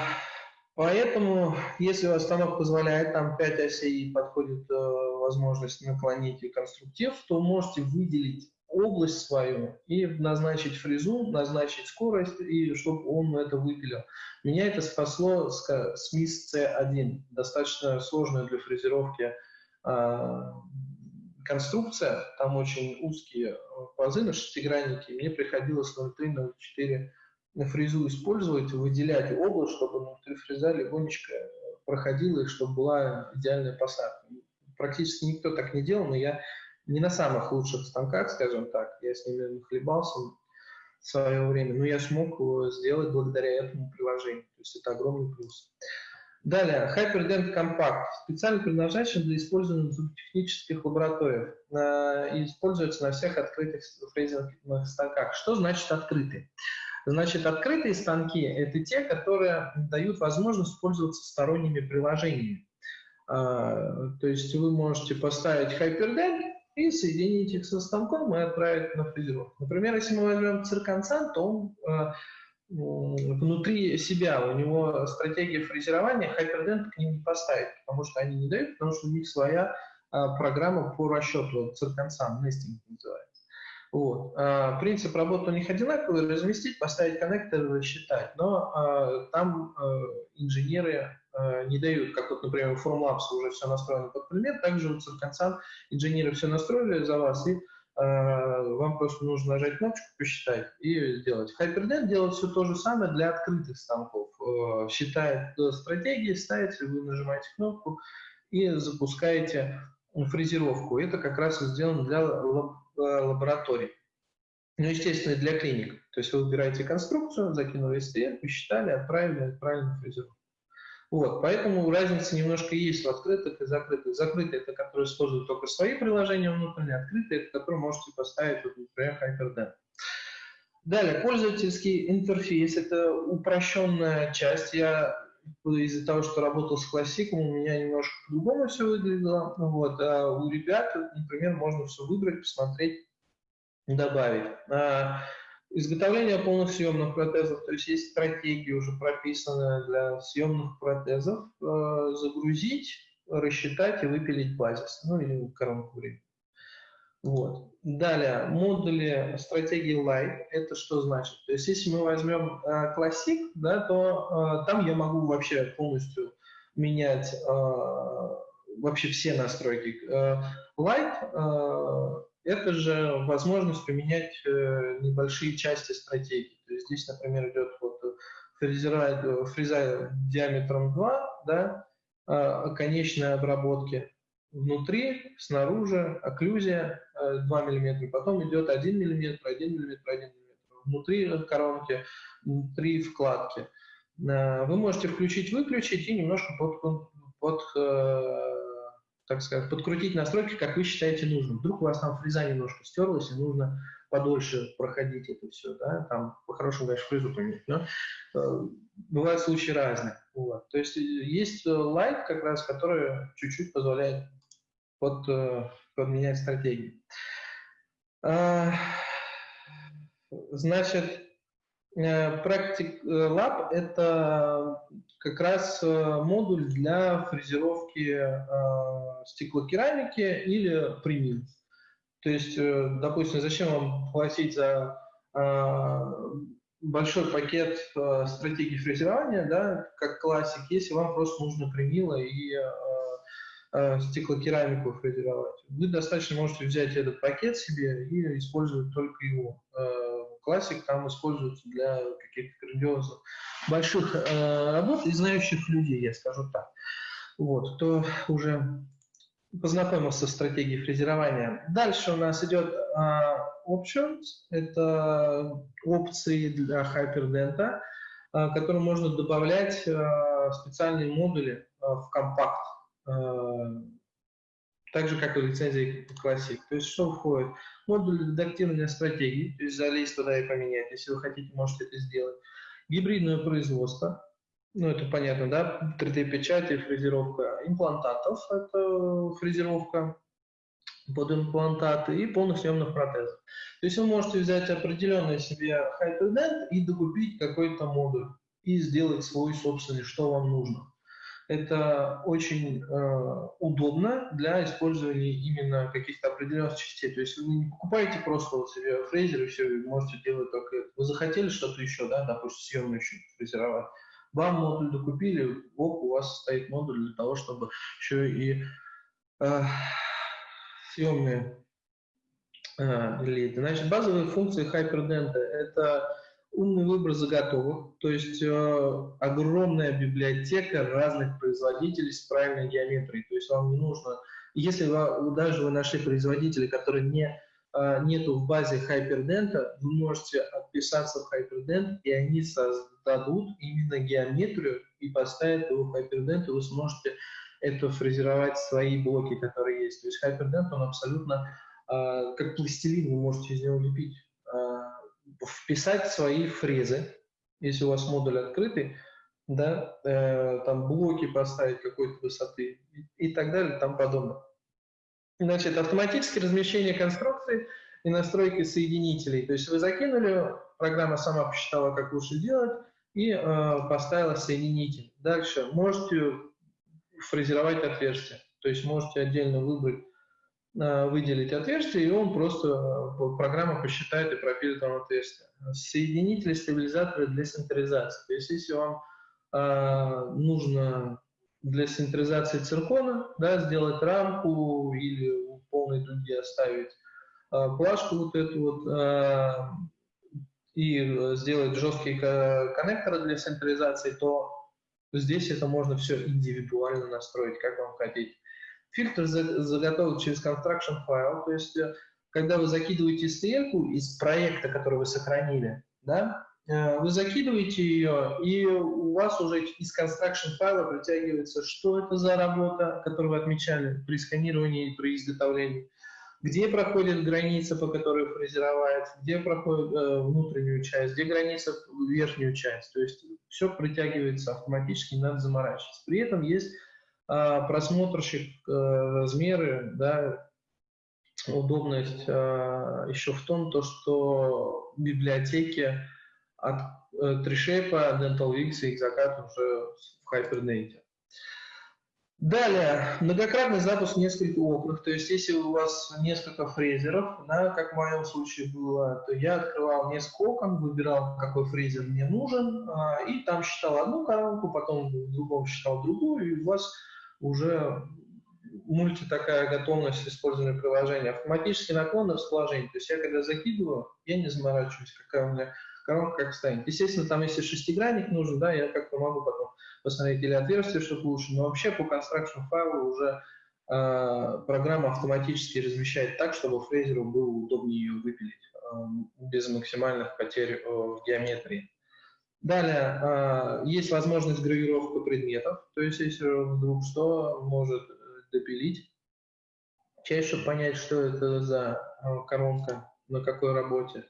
поэтому, если у вас станок позволяет, там 5 осей подходит э, возможность наклонить и конструктив, то можете выделить область свою и назначить фрезу, назначить скорость, и чтобы он это выпилил. Меня это спасло с, с МИС C1, достаточно сложная для фрезеровки э, конструкция, там очень узкие пазы на шестиграннике, мне приходилось 0,3-0,4 фрезу использовать, выделять область, чтобы внутри фреза легонечко проходила и чтобы была идеальная посадка. Практически никто так не делал, но я не на самых лучших станках, скажем так, я с ними нахлебался в свое время, но я смог сделать благодаря этому приложению. То есть это огромный плюс. Далее, Hyperdent Compact, специально предназначен для использования в зуботехнических лабораториях э, и используется на всех открытых фрезерных станках. Что значит открытые? Значит, открытые станки – это те, которые дают возможность пользоваться сторонними приложениями. Э, то есть вы можете поставить Hyperdent и соединить их со станком и отправить на фрезеровку. Например, если мы возьмем цирконсан, то он э, внутри себя, у него стратегия фрезерования, Hyperdent к ним не поставить, потому что они не дают, потому что у них своя а, программа по расчету, цирконсан, нестинг называется. Вот. А, принцип работы у них одинаковый, разместить, поставить коннектор, рассчитать, но а, там а, инженеры не дают, как вот, например, у Formlabs уже все настроено под предмет, также у цирконсан инженеры все настроили за вас и Э, вам просто нужно нажать кнопочку, посчитать и сделать. Hyperdent делает все то же самое для открытых станков. Э, считает стратегии, ставите, вы нажимаете кнопку и запускаете фрезеровку. Это как раз сделано для э, лабораторий. Ну, естественно, для клиник. То есть вы выбираете конструкцию, закинули STL, посчитали, отправили, отправили на фрезеровку. Вот, поэтому разница немножко есть в открытых и закрытых. Закрытые – это которые используют только свои приложения внутренние, открытые – это которые можете поставить, вот, например, HyperDen. Далее, пользовательский интерфейс – это упрощенная часть. Я из-за того, что работал с классиком, у меня немножко по-другому все выглядело. Вот, а у ребят, например, можно все выбрать, посмотреть, добавить. А, Изготовление полных съемных протезов, то есть есть стратегии уже прописанные для съемных протезов, э, загрузить, рассчитать и выпилить базис, ну или коронку времени. Вот. Далее, модули стратегии Light, это что значит? То есть если мы возьмем э, Classic, да, то э, там я могу вообще полностью менять э, вообще все настройки. Э, Light э, это же возможность поменять э, небольшие части стратегии. То есть здесь, например, идет вот фрезера, фреза диаметром 2, да, а, конечной обработки внутри, снаружи, окклюзия 2 мм, потом идет 1 мм, 1 мм, 1 мм, внутри коронки, внутри вкладки. Вы можете включить-выключить и немножко под, под так сказать, подкрутить настройки, как вы считаете нужным. Вдруг у вас там фреза немножко стерлась, и нужно подольше проходить это все, да, там по-хорошему, конечно, фрезу поменять, но э, бывают случаи разные. Вот. То есть э, есть лайт как раз, который чуть-чуть позволяет под, э, подменять стратегии. А, значит, Practic Lab – это как раз модуль для фрезеровки стеклокерамики или примил. То есть, э, допустим, зачем вам платить за э, большой пакет э, стратегии фрезерования, да, как классик, если вам просто нужно примило и стеклокерамику фрезеровать. Вы достаточно можете взять этот пакет себе и использовать только его. Классик там используется для каких-то грандиозных больших работ и знающих людей, я скажу так. Вот, кто уже познакомился с стратегией фрезерования. Дальше у нас идет options, это опции для Hyperdent, uh, которые можно добавлять uh, специальные модули в компакт, так же, как и лицензии Classic. То есть что входит? Модуль редактирования стратегий, то есть залезть туда и поменять, если вы хотите, можете это сделать. Гибридное производство, ну, это понятно, да, 3D-печать и фрезеровка имплантатов, это фрезеровка под имплантаты и полносъемных протезов. То есть вы можете взять определенный себе Hyperdent и докупить какой-то модуль и сделать свой собственный, что вам нужно. Это очень э, удобно для использования именно каких-то определенных частей. То есть вы не покупаете просто вот себе фрезер и все, вы можете делать только это. Вы захотели что-то еще, да, допустим, съемную еще фрезеровать вам модуль докупили, оп, у вас стоит модуль для того, чтобы еще и э, съемные э, лиды. Значит, базовые функции Hyperdent – это умный выбор заготовок, то есть э, огромная библиотека разных производителей с правильной геометрией. То есть вам не нужно, если вы, даже вы нашли производителя, который не а, нету в базе Hyperdent, вы можете отписаться в Hyperdent, и они создадут именно геометрию и поставят его в Hyperdent, и вы сможете это фрезеровать свои блоки, которые есть. То есть Hyperdent, он абсолютно э, как пластилин, вы можете из него лепить. Вписать свои фрезы, если у вас модуль открытый, да, э, там блоки поставить какой-то высоты и, и так далее тому подобное. Значит, автоматическое размещение конструкции и настройки соединителей. То есть вы закинули, программа сама посчитала, как лучше делать, и э, поставила соединитель. Дальше можете фрезеровать отверстие. То есть можете отдельно выбрать, выделить отверстие, и он просто, э, программа посчитает и пропилит вам отверстие. Соединители, стабилизаторы для синтеризации. То есть если вам э, нужно для синтеризации циркона, да, сделать рамку или в полной дуги оставить э, плашку вот эту вот э, и сделать жесткие коннекторы для синтеризации, то здесь это можно все индивидуально настроить, как вам хотите. Фильтр заготовлен через construction файл, то есть э, когда вы закидываете STL из проекта, который вы сохранили, да, Э, вы закидываете ее, и у вас уже из construction файла притягивается, что это за работа, которую вы отмечали при сканировании и при изготовлении, где проходит граница, по которой фрезеровать, где проходит э, внутреннюю часть, где граница верхнюю часть. То есть все притягивается автоматически, не надо заморачиваться. При этом есть просмотрщик э, размеры, да, удобность э, еще в том, то, что библиотеки от э, TreeShape, Dental Wings и Xacat уже в Hibernate. Далее, многократный запуск нескольких окнах, то есть если у вас несколько фрезеров, да, как в моем случае было, то я открывал несколько окон, выбирал, какой фрезер мне нужен, а, и там считал одну коронку, потом в другом считал другую, и у вас уже мульти такая готовность использования приложения. Наклон расположение, то есть я когда закидываю, я не заморачиваюсь, какая у меня коронка как станет. Естественно, там если шестигранник нужен, да, я как-то могу потом посмотреть или отверстие, чтобы лучше, но вообще по construction файлу уже э, программа автоматически размещает так, чтобы фрезеру было удобнее ее выпилить э, без максимальных потерь э, в геометрии. Далее, э, есть возможность гравировки предметов, то есть если вдруг что, может допилить часть, чтобы понять, что это за коронка, на какой работе.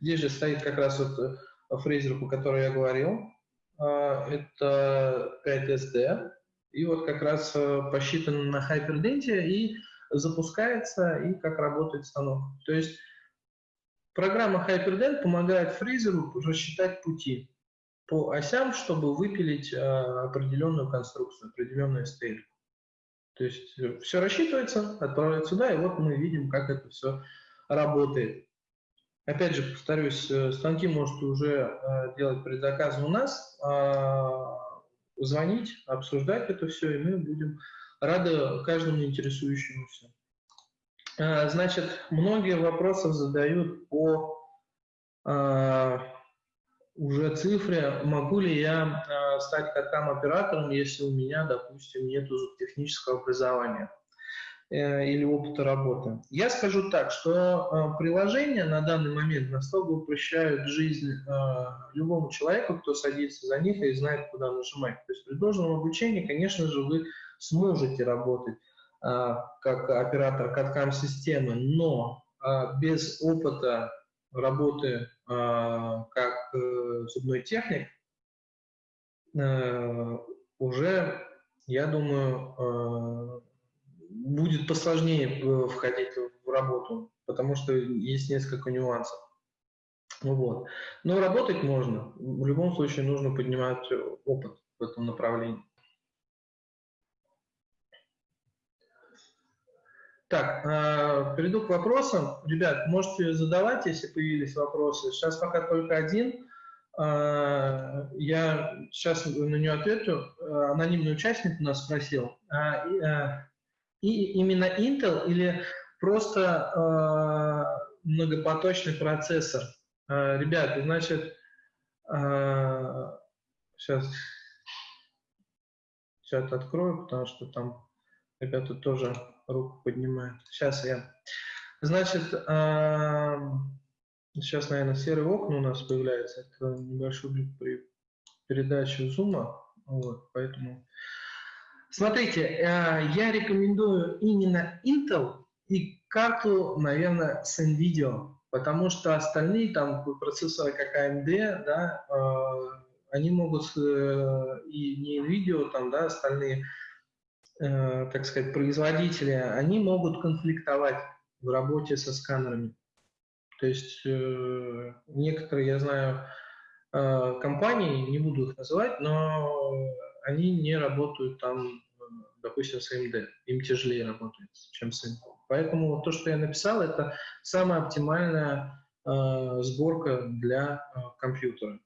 Здесь же стоит как раз вот фрезер, по которой я говорил. Это 5SD. И вот как раз посчитан на Hyperdente и запускается, и как работает станок. То есть программа Hyperdent помогает фрезеру рассчитать пути по осям, чтобы выпилить определенную конструкцию, определенную стейк. То есть э, все рассчитывается, отправляется сюда, и вот мы видим, как это все работает. Опять же, повторюсь, э, станки можете уже э, делать предзаказы у нас, а, звонить, обсуждать это все, и мы будем рады каждому интересующемуся. Значит, многие вопросы задают по уже цифре, могу ли я э, стать каткам-оператором, если у меня, допустим, нет технического образования э, или опыта работы. Я скажу так, что э, приложения на данный момент настолько упрощают жизнь э, любому человеку, кто садится за них и знает, куда нажимать. То есть при должном обучении, конечно же, вы сможете работать э, как оператор каткам-системы, но э, без опыта работы а, как э, зубной техник, э, уже, я думаю, э, будет посложнее входить в работу, потому что есть несколько нюансов. Вот. Но работать можно. В любом случае нужно поднимать опыт в этом направлении. Так, э, перейду к вопросам. Ребят, можете задавать, если появились вопросы. Сейчас пока только один. Э, я сейчас на нее отвечу. Э, анонимный участник у нас спросил. Э, и именно Intel или просто э, многопоточный процессор? Э, ребят, значит, э, сейчас чат открою, потому что там ребята тоже руку поднимает. Сейчас я. Значит, сейчас, наверное, серые окна у нас появляется. Это небольшой при передаче зума. Вот, поэтому... Смотрите, э, я рекомендую именно Intel и карту, наверное, с NVIDIA, потому что остальные там процессоры, как AMD, да, э, они могут э, и не NVIDIA, там, да, остальные э, так сказать, производители, они могут конфликтовать в работе со сканерами. То есть э, некоторые, я знаю, э, компании, не буду их называть, но они не работают там, допустим, с AMD. Им тяжелее работать, чем с Intel. Поэтому то, что я написал, это самая оптимальная сборка для компьютера.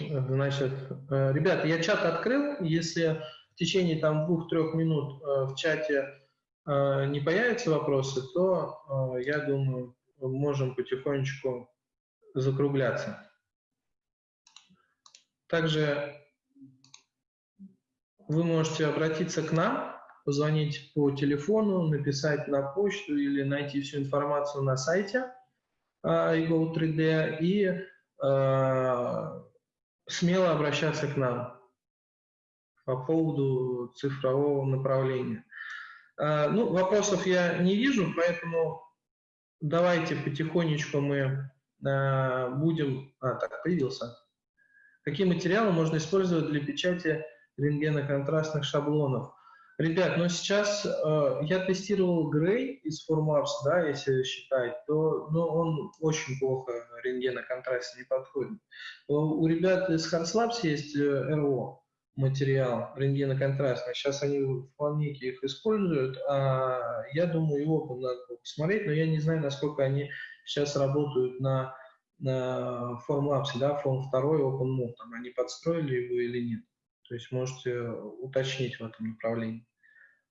Значит, э, ребята, я чат открыл. Если в течение там двух-трех минут э, в чате э, не появятся вопросы, то, э, я думаю, можем потихонечку закругляться. Также вы можете обратиться к нам, позвонить по телефону, написать на почту или найти всю информацию на сайте iGo 3D и э, смело обращаться к нам по поводу цифрового направления. А, ну, вопросов я не вижу, поэтому давайте потихонечку мы а, будем... А, так, появился. Какие материалы можно использовать для печати рентгеноконтрастных шаблонов? Ребят, ну сейчас э, я тестировал Грей из Formars, да, если считать, то ну, он очень плохо рентгеноконтрасте не подходит. У ребят из Harslabs есть RO, материал рентгеноконтрастный. Сейчас они в плавнике их используют. А я думаю, его надо посмотреть, но я не знаю, насколько они сейчас работают на, на Formlabs, да, Form 2 OpenMove, там они подстроили его или нет. То есть можете уточнить в этом направлении.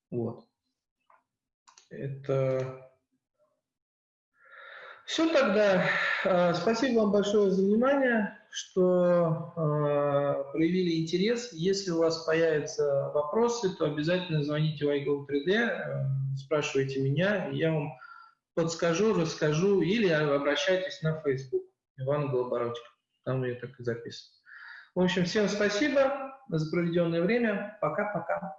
Вот. Это Все тогда. Э, спасибо вам большое за внимание, что э, проявили интерес. Если у вас появятся вопросы, то обязательно звоните в iGo 3D, э, спрашивайте меня, я вам подскажу, расскажу, или обращайтесь на Facebook Иван Голобородько. Там я так и записано. В общем, всем спасибо за проведенное время. Пока-пока.